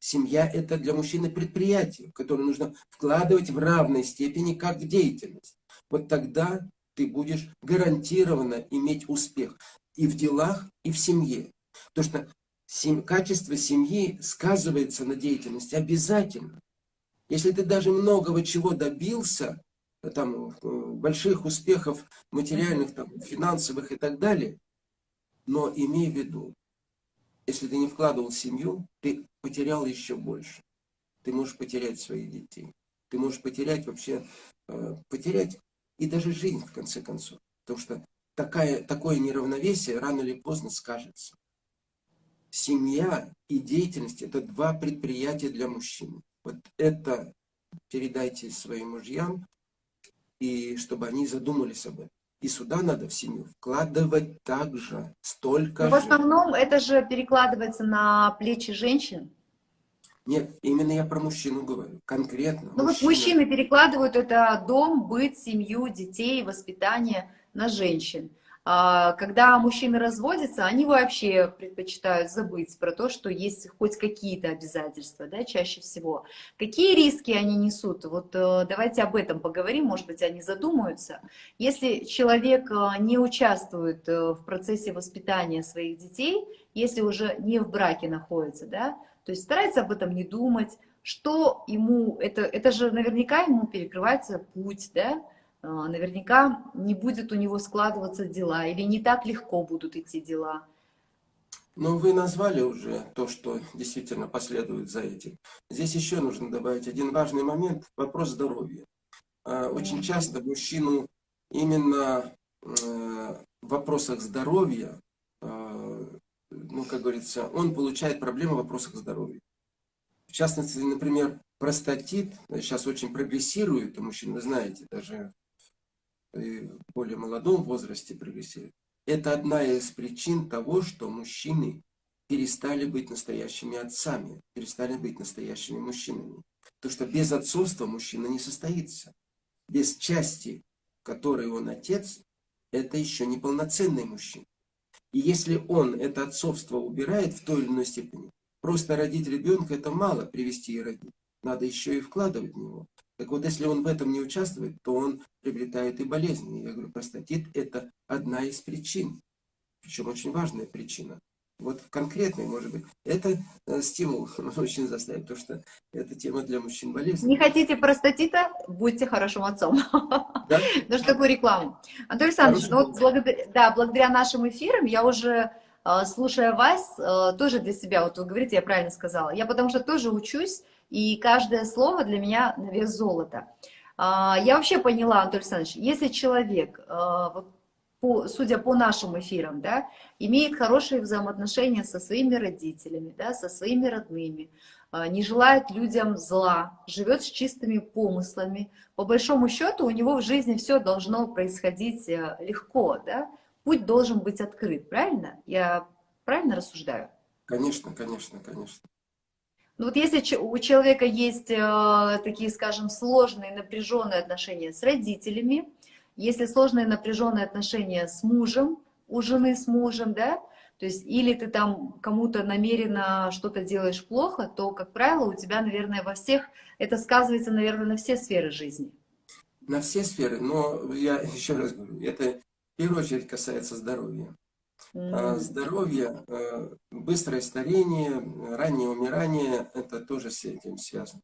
Семья – это для мужчины предприятие, в которое нужно вкладывать в равной степени, как в деятельность. Вот тогда ты будешь гарантированно иметь успех и в делах, и в семье. Потому что сем... качество семьи сказывается на деятельности обязательно. Если ты даже многого чего добился, там, больших успехов материальных, там, финансовых и так далее, но имей в виду, если ты не вкладывал в семью, ты потерял еще больше. Ты можешь потерять своих детей. Ты можешь потерять вообще, э, потерять и даже жизнь, в конце концов. Потому что такая, такое неравновесие рано или поздно скажется. Семья и деятельность – это два предприятия для мужчины. Вот это передайте своим мужьям, и чтобы они задумались об этом. И сюда надо в семью вкладывать также столько Но В основном это же перекладывается на плечи женщин. Нет, именно я про мужчину говорю, конкретно. Ну вот мужчины перекладывают это дом, быт, семью, детей, воспитание на женщин. А, когда мужчины разводятся, они вообще предпочитают забыть про то, что есть хоть какие-то обязательства, да, чаще всего. Какие риски они несут? Вот э, давайте об этом поговорим, может быть, они задумаются. Если человек э, не участвует э, в процессе воспитания своих детей, если уже не в браке находится, да, то есть старается об этом не думать, что ему, это, это же наверняка ему перекрывается путь, да, а, наверняка не будет у него складываться дела, или не так легко будут идти дела. Ну, вы назвали уже то, что действительно последует за этим. Здесь еще нужно добавить один важный момент – вопрос здоровья. А, очень часто мужчину именно э, в вопросах здоровья, а, ну, как говорится, он получает проблемы в вопросах здоровья. В частности, например, простатит сейчас очень прогрессирует у мужчин, вы знаете, даже в более молодом возрасте прогрессирует, это одна из причин того, что мужчины перестали быть настоящими отцами, перестали быть настоящими мужчинами. Потому что без отцовства мужчина не состоится. Без части, которой он отец, это еще не полноценный мужчина. И если он это отцовство убирает в той или иной степени, просто родить ребенка это мало привести и родить. Надо еще и вкладывать в него. Так вот, если он в этом не участвует, то он приобретает и болезни. Я говорю, простатит – это одна из причин, причем очень важная причина. Вот конкретный, может быть, это э, стимул очень заставит, потому что это тема для мужчин болезни. Не хотите простатита, будьте хорошим отцом. Да? Ну что такое реклама? Анатолий Александрович, ну, вот благодаря, да, благодаря нашим эфирам я уже, э, слушая вас, э, тоже для себя, вот вы говорите, я правильно сказала, я потому что тоже учусь, и каждое слово для меня на вес золота. А, я вообще поняла, Анатолий Александрович, если человек, по, судя по нашим эфирам, да, имеет хорошие взаимоотношения со своими родителями, да, со своими родными, а, не желает людям зла, живет с чистыми помыслами, по большому счету у него в жизни все должно происходить э, легко, да? путь должен быть открыт, правильно? Я правильно рассуждаю? Конечно, конечно, конечно. Ну вот если у человека есть э, такие, скажем, сложные, напряженные отношения с родителями, если сложные, напряженные отношения с мужем, у жены с мужем, да, то есть или ты там кому-то намеренно что-то делаешь плохо, то, как правило, у тебя, наверное, во всех, это сказывается, наверное, на все сферы жизни. На все сферы, но я еще раз говорю, это в первую очередь касается здоровья. Mm. Здоровье, э, быстрое старение, раннее умирание, это тоже с этим связано.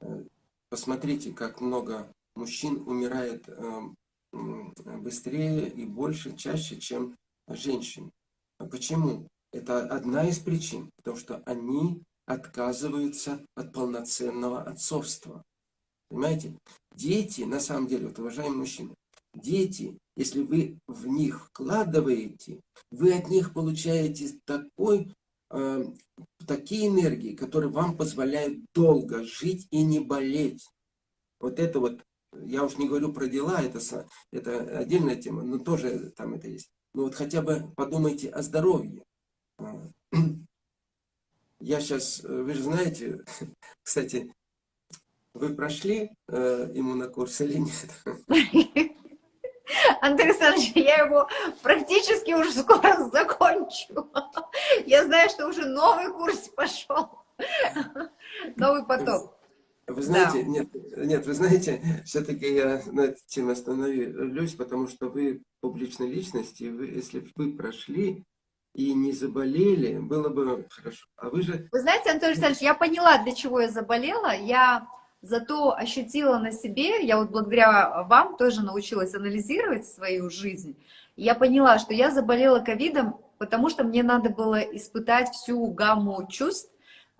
Э, посмотрите, как много мужчин умирает э, быстрее и больше, чаще, чем женщин. Почему? Это одна из причин, потому что они отказываются от полноценного отцовства. Понимаете? Дети, на самом деле, вот, уважаемые мужчины, дети если вы в них вкладываете, вы от них получаете такой, э, такие энергии, которые вам позволяют долго жить и не болеть. Вот это вот, я уж не говорю про дела, это, это отдельная тема, но тоже там это есть. Но вот хотя бы подумайте о здоровье. А, я сейчас, вы же знаете, кстати, вы прошли э, иммунокурс или нет? Андрей Александрович, я его практически уже скоро закончу. Я знаю, что уже новый курс пошел. Новый поток. Вы знаете, да. нет, нет, вы знаете, все-таки я на этой теме остановлюсь, потому что вы публичная личность, и вы, если бы вы прошли и не заболели, было бы хорошо. А вы же... Вы знаете, Анатолий Александрович, я поняла, для чего я заболела. Я зато ощутила на себе, я вот благодаря вам тоже научилась анализировать свою жизнь. Я поняла, что я заболела ковидом, потому что мне надо было испытать всю гамму чувств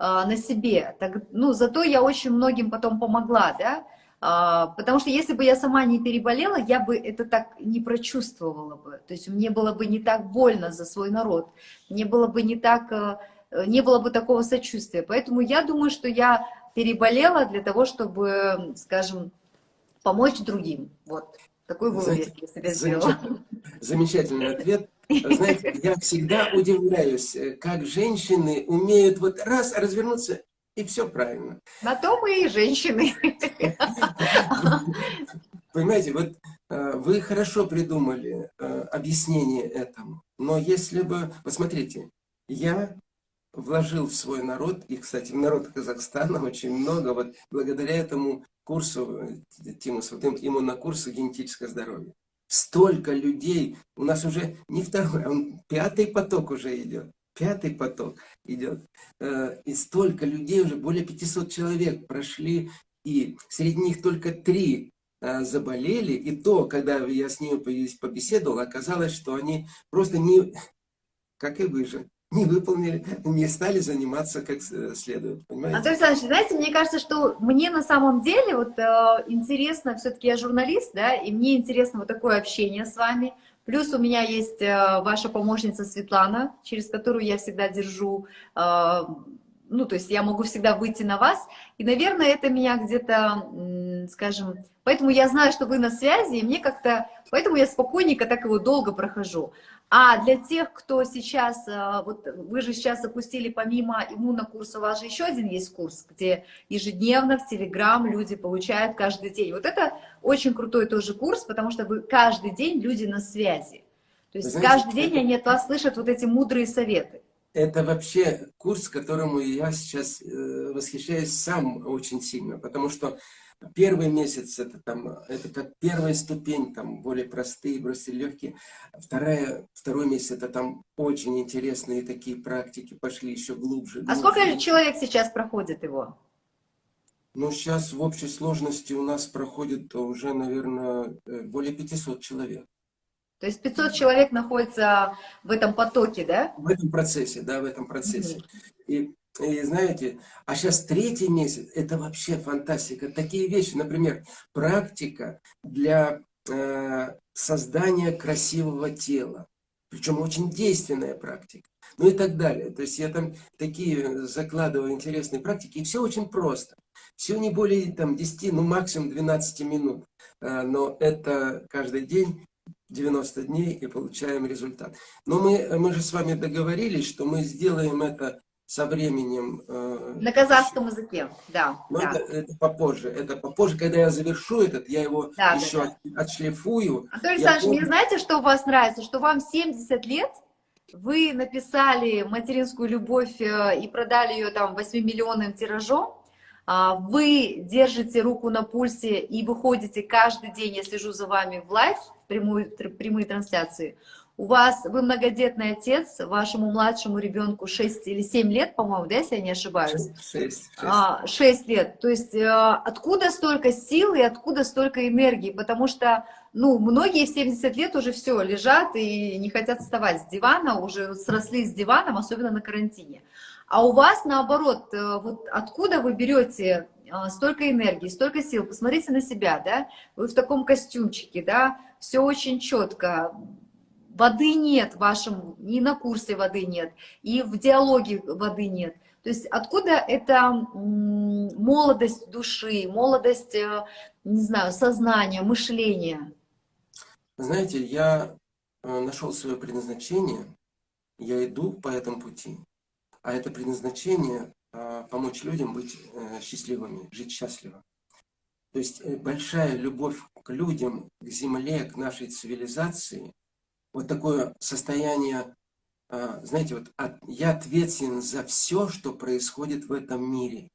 на себе. Так, ну, зато я очень многим потом помогла, да, а, потому что если бы я сама не переболела, я бы это так не прочувствовала бы. То есть мне было бы не так больно за свой народ, мне было бы не так, э, не было бы такого сочувствия. Поэтому я думаю, что я переболела для того, чтобы, скажем, помочь другим. Вот такой вывод я себе сделала. Замечательный ответ. Знаете, я всегда удивляюсь, э, как женщины умеют вот раз развернуться и все правильно. На то мы и женщины. Понимаете, вот э, вы хорошо придумали э, объяснение этому, но если бы, посмотрите, я вложил в свой народ, и, кстати, в народ Казахстана очень много, вот благодаря этому курсу, э, Тимус, вот именно курсу генетическое здоровье. Столько людей, у нас уже не второй, а пятый поток уже идет пятый поток идет. Э, и столько людей, уже более 500 человек прошли, и среди них только три э, заболели. И то, когда я с ними побеседовал, оказалось, что они просто не, как и вы же, не выполнили, не стали заниматься как следует. Понимаете? Анатолий Александрович, знаете, мне кажется, что мне на самом деле вот э, интересно, все-таки я журналист, да, и мне интересно вот такое общение с вами, Плюс у меня есть э, ваша помощница Светлана, через которую я всегда держу, э, ну, то есть я могу всегда выйти на вас. И, наверное, это меня где-то, скажем, поэтому я знаю, что вы на связи, и мне как-то, поэтому я спокойненько так его долго прохожу. А для тех, кто сейчас, э, вот вы же сейчас запустили помимо иммунокурса, у вас же еще один есть курс, где ежедневно в Телеграм люди получают каждый день. Вот это очень крутой тоже курс, потому что вы каждый день люди на связи. То есть знаете, каждый день они от вас слышат вот эти мудрые советы. Это вообще курс, которому я сейчас э, восхищаюсь сам очень сильно, потому что Первый месяц это там, это как первая ступень, там более простые, бросили легкие. Вторая, второй месяц это там очень интересные такие практики пошли еще глубже. глубже. А сколько человек сейчас проходит его? Ну, сейчас в общей сложности у нас проходит уже, наверное, э, более 500 человек. То есть 500 человек находится в этом потоке, да? В этом процессе, да, в этом процессе. Mm -hmm. И и знаете, а сейчас третий месяц, это вообще фантастика. Такие вещи, например, практика для э, создания красивого тела. Причем очень действенная практика. Ну и так далее. То есть я там такие закладываю интересные практики. И все очень просто. Все не более там, 10, ну максимум 12 минут. Э, но это каждый день 90 дней и получаем результат. Но мы, мы же с вами договорились, что мы сделаем это со временем... Э, На казахском языке, да. Но да. Это, это попозже, это попозже, когда я завершу этот, я его да, еще да, да. отшлифую. Анатолий Александрович, помню... мне знаете, что у вас нравится? Что вам 70 лет, вы написали «Материнскую любовь» э, и продали ее там 8-миллионным тиражом, а, вы держите руку на пульсе и выходите каждый день, я слежу за вами в live, прямую, прямые трансляции, у вас, вы многодетный отец, вашему младшему ребенку 6 или 7 лет, по-моему, да, если я не ошибаюсь? 6. 6. А, 6 лет. То есть э, откуда столько сил и откуда столько энергии? Потому что, ну, многие в 70 лет уже все, лежат и не хотят вставать с дивана, уже сросли с диваном, особенно на карантине. А у вас, наоборот, э, вот откуда вы берете э, столько энергии, столько сил? Посмотрите на себя, да? Вы в таком костюмчике, да? Все очень четко Воды нет в вашем, ни на курсе воды нет, и в диалоге воды нет. То есть откуда эта молодость души, молодость, э, не знаю, сознания, мышления? Знаете, я э, нашел свое предназначение, я иду по этому пути. а это предназначение э, помочь людям быть счастливыми, жить счастливо. То есть большая любовь к людям, к земле, к нашей цивилизации, вот такое состояние, э, знаете, вот от, я ответственен за все, что происходит в этом мире.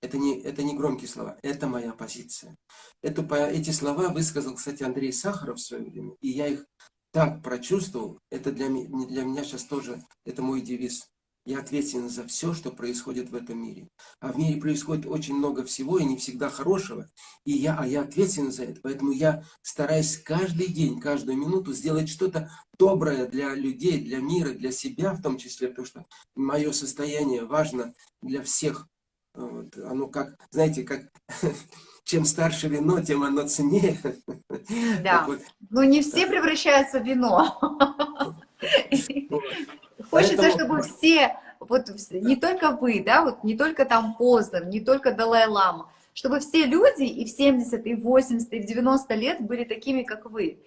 Это не, это не громкие слова, это моя позиция. Это, эти слова высказал, кстати, Андрей Сахаров в свое время, и я их так прочувствовал. Это для, для меня сейчас тоже, это мой девиз. Я ответственен за все, что происходит в этом мире. А в мире происходит очень много всего, и не всегда хорошего. И я, а я ответственен за это. Поэтому я стараюсь каждый день, каждую минуту сделать что-то доброе для людей, для мира, для себя в том числе. Потому что мое состояние важно для всех. Вот, оно как, знаете, как чем старше вино, тем оно ценнее. Да, вот. но не все превращаются в вино. Хочется, чтобы все, вот не только вы, да, вот не только там Познер, не только Далай-Лама, чтобы все люди и в 70, и в 80, и в 90 лет были такими, как вы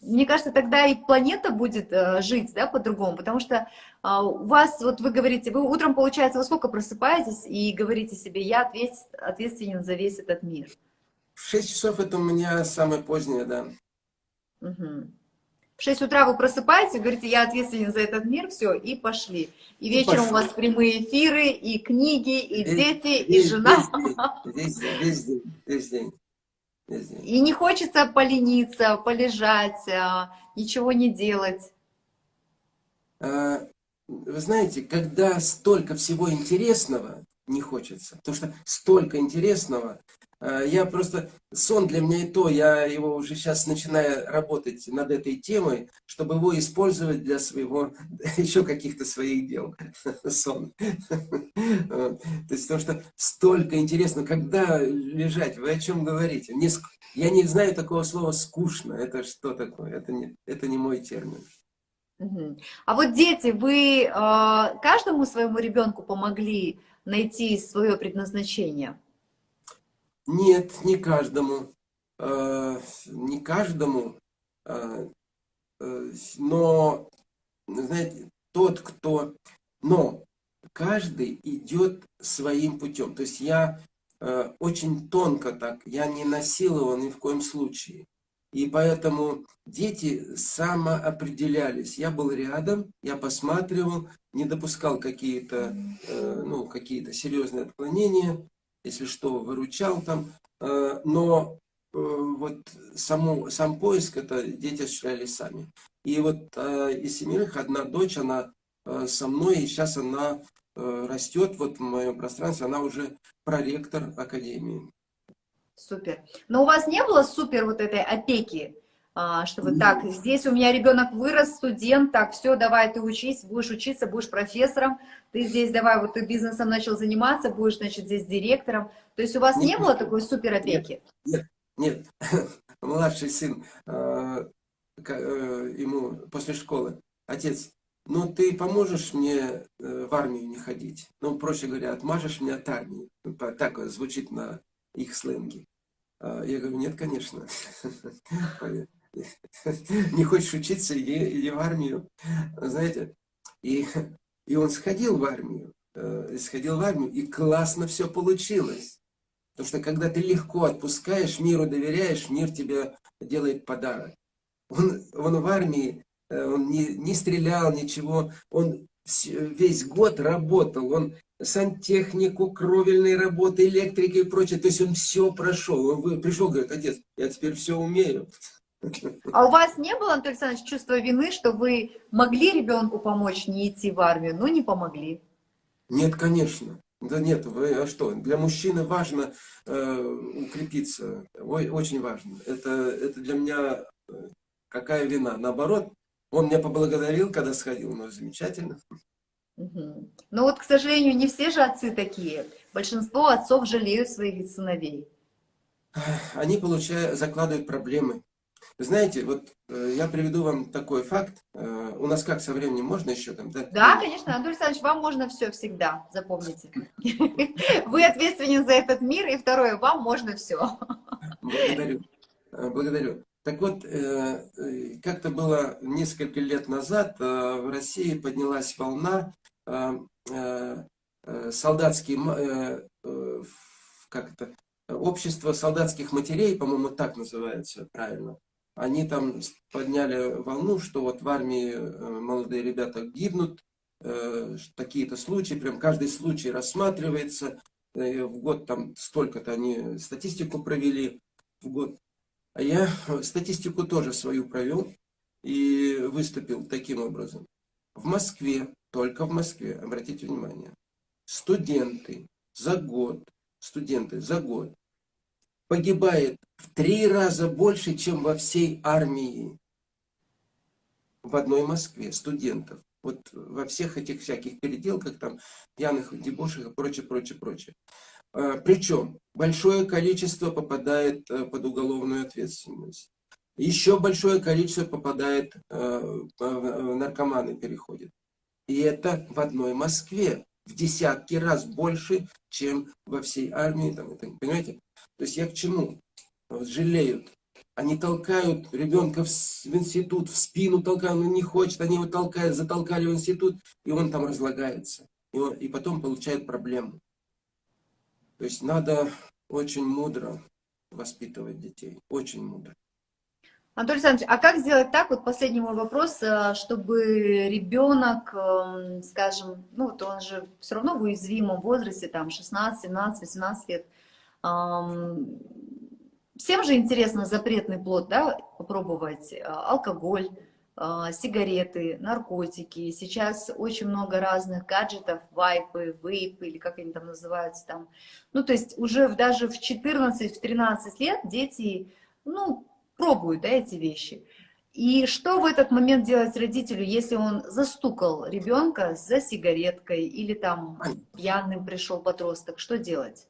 мне кажется, тогда и планета будет э, жить, да, по-другому, потому что а, у вас, вот вы говорите, вы утром, получается, вы сколько просыпаетесь и говорите себе, я ответственен за весь этот мир? В 6 часов это у меня самое позднее, да. Угу. В 6 утра вы просыпаетесь, говорите, я ответственен за этот мир, все, и пошли. И вечером и у вас прямые эфиры, и книги, и весь, дети, весь, и жена. Весь день, весь день, весь день. И не хочется полениться, полежать, а, ничего не делать. А, вы знаете, когда столько всего интересного, не хочется. Потому что столько интересного, я просто, сон для меня и то, я его уже сейчас начинаю работать над этой темой, чтобы его использовать для своего, еще каких-то своих дел. Сон. То есть, потому что столько интересно, когда лежать, вы о чем говорите? Я не знаю такого слова «скучно», это что такое? Это не, это не мой термин. А вот дети, вы э, каждому своему ребенку помогли найти свое предназначение? Нет, не каждому. Э, не каждому. Э, э, но, знаете, тот, кто... Но каждый идет своим путем. То есть я очень тонко так, я не насиловал ни в коем случае. И поэтому дети самоопределялись. Я был рядом, я посматривал, не допускал какие-то э, ну, какие серьезные отклонения если что, выручал там, э, но э, вот саму, сам поиск это дети осуществляли сами. И вот э, из семерых одна дочь, она со мной, и сейчас она растет вот в моем пространстве, она уже проректор академии. Супер. Но у вас не было супер вот этой опеки, чтобы так, здесь у меня ребенок вырос, студент, так, все, давай ты учись, будешь учиться, будешь профессором, ты здесь давай, вот ты бизнесом начал заниматься, будешь, значит, здесь директором. То есть у вас нет, не было такой супер опеки? Нет, нет, нет. Младший сын, э, э, ему после школы, отец, ну ты поможешь мне э, в армию не ходить? Ну, проще говоря, отмажешь меня от армии. Так звучит на их сленге. А, я говорю, нет, конечно. не хочешь учиться, иди, иди в армию. Знаете, и, и он сходил в армию, э, сходил в армию, и классно все получилось. Потому что когда ты легко отпускаешь, миру доверяешь, мир тебе делает подарок. Он, он в армии, э, он не, не стрелял, ничего, он весь год работал, он сантехнику, кровельные работы, электрики и прочее. То есть он все прошел. Он пришел, говорит, отец, я теперь все умею. А у вас не было, Анатолий Александрович, чувства вины, что вы могли ребенку помочь не идти в армию, но не помогли? Нет, конечно. Да нет, вы, а что? Для мужчины важно э, укрепиться. Ой, очень важно. Это, это для меня э, какая вина? Наоборот, он меня поблагодарил, когда сходил, ну замечательно. Угу. Но вот, к сожалению, не все же отцы такие. Большинство отцов жалеют своих сыновей. Они получают, закладывают проблемы. Знаете, вот э, я приведу вам такой факт. Э, у нас как со временем можно еще там, да? Да, конечно, Анатолий Александрович, вам можно все всегда, запомните. Вы ответственен за этот мир, и второе, вам можно все. Благодарю. Э, благодарю. Так вот, как-то было несколько лет назад в России поднялась волна э, э, солдатские, э, э, как это, общество солдатских матерей, по-моему, так называется правильно. Они там подняли волну, что вот в армии э, молодые ребята гибнут, э, такие-то случаи, прям каждый случай рассматривается, э, в год там столько-то они статистику провели в год. А я статистику тоже свою провел и выступил таким образом. В Москве, только в Москве, обратите внимание, студенты за год, студенты за год погибает в три раза больше, чем во всей армии в одной Москве студентов. Вот во всех этих всяких переделках, там, пьяных дебошах и прочее, прочее, прочее. А, Причем большое количество попадает э, под уголовную ответственность. Еще большое количество попадает, э, наркоманы переходит. И это в одной Москве в десятки раз больше, чем во всей армии. Там, понимаете? То есть я к чему? Жалеют. Они толкают ребенка в, в институт, в спину толкают, он не хочет, они его толкают, затолкали в институт, и он там разлагается. И, он, и потом получает проблему. То есть надо очень мудро воспитывать детей, очень мудро. Анатолий Александрович, а как сделать так, вот последний мой вопрос, э, чтобы ребенок, эм, скажем, ну вот он же все равно в уязвимом возрасте, там 16, 17, 18 лет, всем же интересно запретный плод, да, попробовать, э, алкоголь, э, сигареты, наркотики. Сейчас очень много разных гаджетов, вайпы, вейпы, или как они там называются там. Ну, то есть уже даже в 14-13 лет дети, ну, пробуют, да, эти вещи. И что в этот момент делать родителю, если он застукал ребенка за сигареткой или там пьяным пришел подросток, что делать?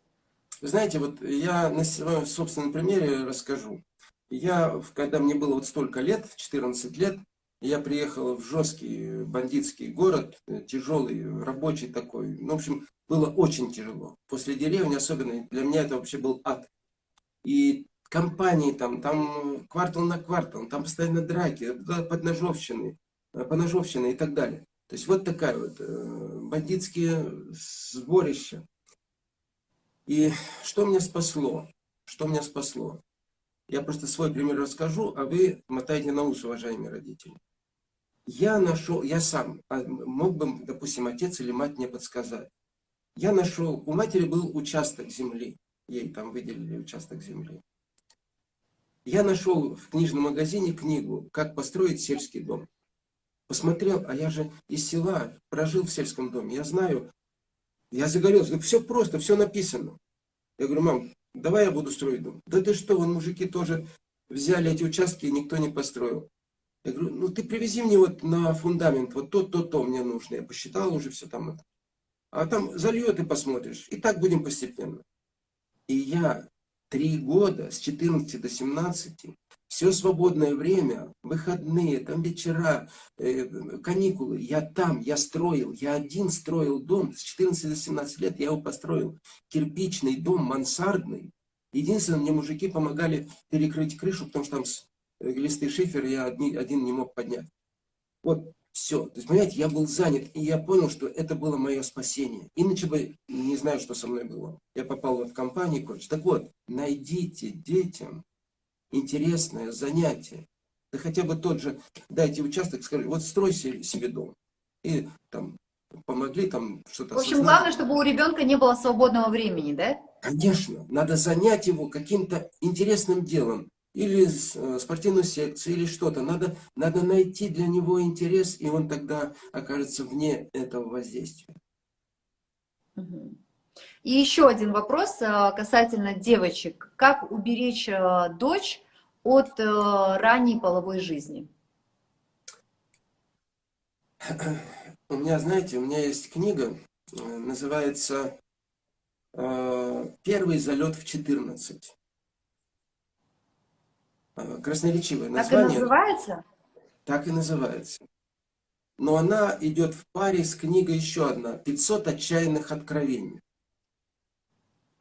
Вы знаете, вот я на своем собственном примере расскажу. Я, когда мне было вот столько лет, 14 лет, я приехал в жесткий бандитский город, э, тяжелый, рабочий такой. Ну, в общем, было очень тяжело. После деревни особенно, для меня это вообще был ад. И компании там, там квартал на квартал, там постоянно драки, подножовщины, э, поножовщины и так далее. То есть вот такая вот э, бандитские сборища. И что меня спасло? Что меня спасло? Я просто свой пример расскажу, а вы мотаете на ус, уважаемые родители. Я нашел, я сам, а, мог бы, допустим, отец или мать мне подсказать. Я нашел, у матери был участок земли, ей там выделили участок земли. Я нашел в книжном магазине книгу «Как построить сельский дом». Посмотрел, а я же из села, прожил в сельском доме, я знаю, я загорелся. Все просто, все написано. Я говорю, мам, давай я буду строить дом. Да ты что, вон мужики тоже взяли эти участки, и никто не построил. Я говорю, ну ты привези мне вот на фундамент, вот то, то, то мне нужно. Я посчитал уже все там. А там зальет и посмотришь. И так будем постепенно. И я три года, с 14 до 17, все свободное время, выходные, там вечера, э, каникулы, я там, я строил, я один строил дом, с 14 до 17 лет я его построил, кирпичный дом, мансардный. Единственное, мне мужики помогали перекрыть крышу, потому что там э, листы шифера я одни, один не мог поднять. Вот, все. То есть, понимаете, я был занят, и я понял, что это было мое спасение. Иначе бы не знаю, что со мной было. Я попал вот в компанию и прочее. Так вот, найдите детям интересное занятие. Да хотя бы тот же, дайте участок, скажи, вот строй себе дом. И там помогли там что-то В общем, осознать. главное, чтобы у ребенка не было свободного времени, да? Конечно. Надо занять его каким-то интересным делом. Или э, спортивную секцию, или что-то. Надо, надо найти для него интерес, и он тогда окажется вне этого воздействия. Угу. И еще один вопрос э, касательно девочек. Как уберечь э, дочь от э, ранней половой жизни? У меня, знаете, у меня есть книга, называется «Первый залет в 14». Красноречивое название. Так и называется? Так и называется. Но она идет в паре с книгой еще одна «500 отчаянных откровений».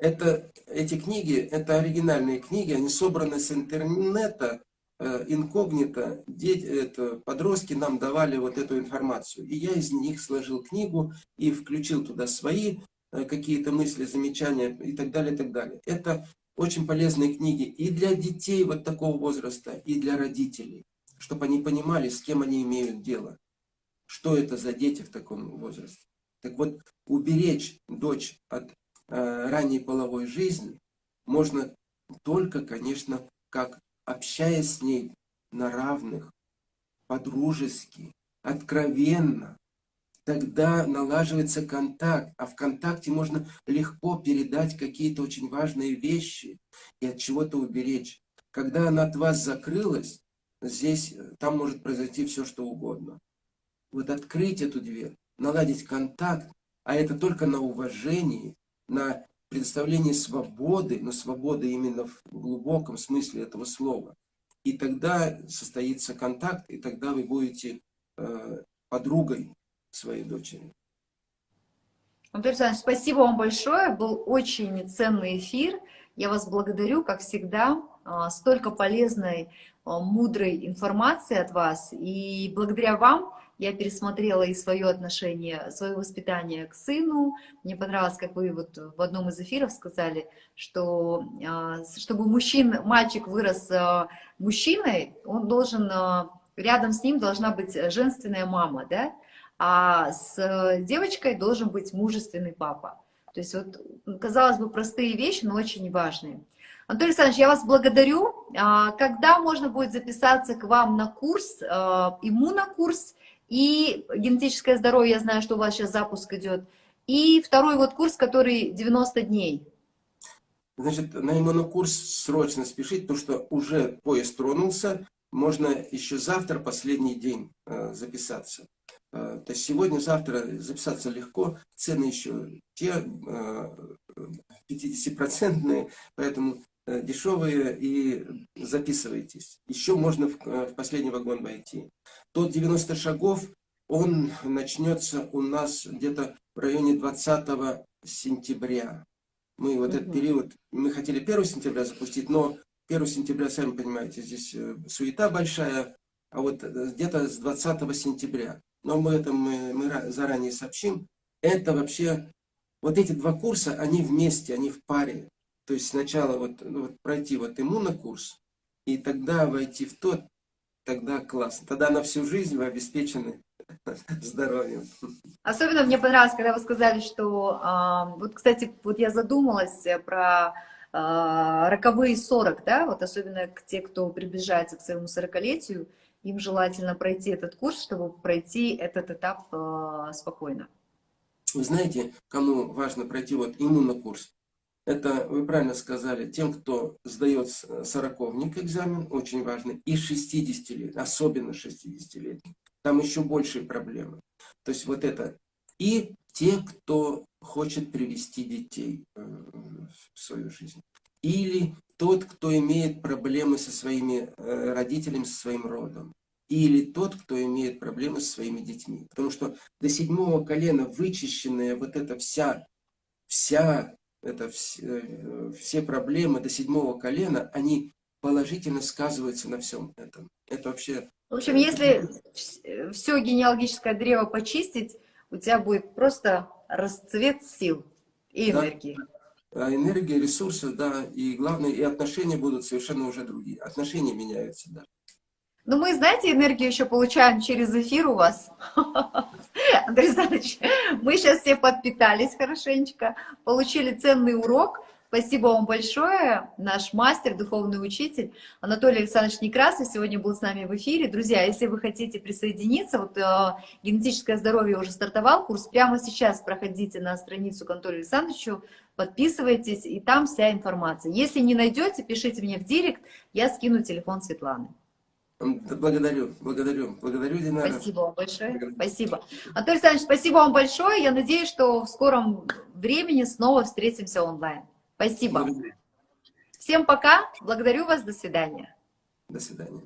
Это, эти книги, это оригинальные книги, они собраны с интернета, э, инкогнито дети, это, подростки нам давали вот эту информацию. И я из них сложил книгу и включил туда свои э, какие-то мысли, замечания и так далее, и так далее. Это очень полезные книги и для детей вот такого возраста, и для родителей, чтобы они понимали, с кем они имеют дело, что это за дети в таком возрасте. Так вот, уберечь дочь от ранней половой жизни можно только, конечно, как общаясь с ней на равных, по-дружески, откровенно, тогда налаживается контакт, а в контакте можно легко передать какие-то очень важные вещи и от чего-то уберечь. Когда она от вас закрылась, здесь, там может произойти все, что угодно. Вот открыть эту дверь, наладить контакт, а это только на уважении, на предоставлении свободы, но свободы именно в глубоком смысле этого слова. И тогда состоится контакт, и тогда вы будете э, подругой своей дочери. Анатолий Александрович, спасибо вам большое. Был очень ценный эфир. Я вас благодарю, как всегда. А, столько полезной, а, мудрой информации от вас. И благодаря вам я пересмотрела и свое отношение, свое воспитание к сыну. Мне понравилось, как вы вот в одном из эфиров сказали, что а, чтобы мужчин, мальчик вырос а, мужчиной, он должен, а, рядом с ним должна быть женственная мама, да? а с девочкой должен быть мужественный папа. То есть вот, казалось бы, простые вещи, но очень важные. Анатолий Александрович, я вас благодарю. Когда можно будет записаться к вам на курс, иммунокурс, и генетическое здоровье, я знаю, что у вас сейчас запуск идет, и второй вот курс, который 90 дней. Значит, на иммунокурс срочно спешить, потому что уже поезд тронулся, можно еще завтра, последний день, э, записаться. Э, то есть сегодня-завтра записаться легко, цены еще те 50-процентные, э, поэтому дешевые и записывайтесь. Еще можно в, в последний вагон войти. Тот 90 шагов, он начнется у нас где-то в районе 20 сентября. Мы вот этот период, мы хотели 1 сентября запустить, но 1 сентября, сами понимаете, здесь э, суета большая, а вот где-то с 20 сентября. Но мы это мы, мы заранее сообщим. Это вообще, вот эти два курса, они вместе, они в паре. То есть сначала вот, ну, вот пройти вот иммунокурс, и тогда войти в тот, тогда классно. Тогда на всю жизнь вы обеспечены здоровьем. Особенно мне понравилось, когда вы сказали, что... Э, вот, кстати, вот я задумалась про э, роковые 40, да, вот особенно те, кто приближается к своему 40-летию, им желательно пройти этот курс, чтобы пройти этот этап э, спокойно. Вы знаете, кому важно пройти вот иммунокурс? Это, вы правильно сказали, тем, кто сдает сороковник экзамен, очень важно, и 60 лет, особенно 60 лет. Там еще большие проблемы. То есть вот это. И те, кто хочет привести детей э, в свою жизнь. Или тот, кто имеет проблемы со своими э, родителями, со своим родом. Или тот, кто имеет проблемы со своими детьми. Потому что до седьмого колена вычищенная вот эта вся, вся это все, э, все проблемы до седьмого колена, они положительно сказываются на всем этом. Это вообще... В общем, если все генеалогическое древо почистить, у тебя будет просто расцвет сил и энергии. Да. Энергия, ресурсы, да, и главное, и отношения будут совершенно уже другие. Отношения меняются, да. Ну, мы, знаете, энергию еще получаем через эфир у вас. Андрей Александрович, мы сейчас все подпитались хорошенечко, получили ценный урок. Спасибо вам большое, наш мастер, духовный учитель Анатолий Александрович Некрасов сегодня был с нами в эфире. Друзья, если вы хотите присоединиться, вот э, генетическое здоровье уже стартовал курс, прямо сейчас проходите на страницу к Анатолию Александровичу, подписывайтесь, и там вся информация. Если не найдете, пишите мне в директ, я скину телефон Светланы. Благодарю, благодарю, благодарю, Динара. Спасибо вам большое, благодарю. спасибо. Анатолий Александрович, спасибо вам большое. Я надеюсь, что в скором времени снова встретимся онлайн. Спасибо. Благодарю. Всем пока, благодарю вас, до свидания. До свидания.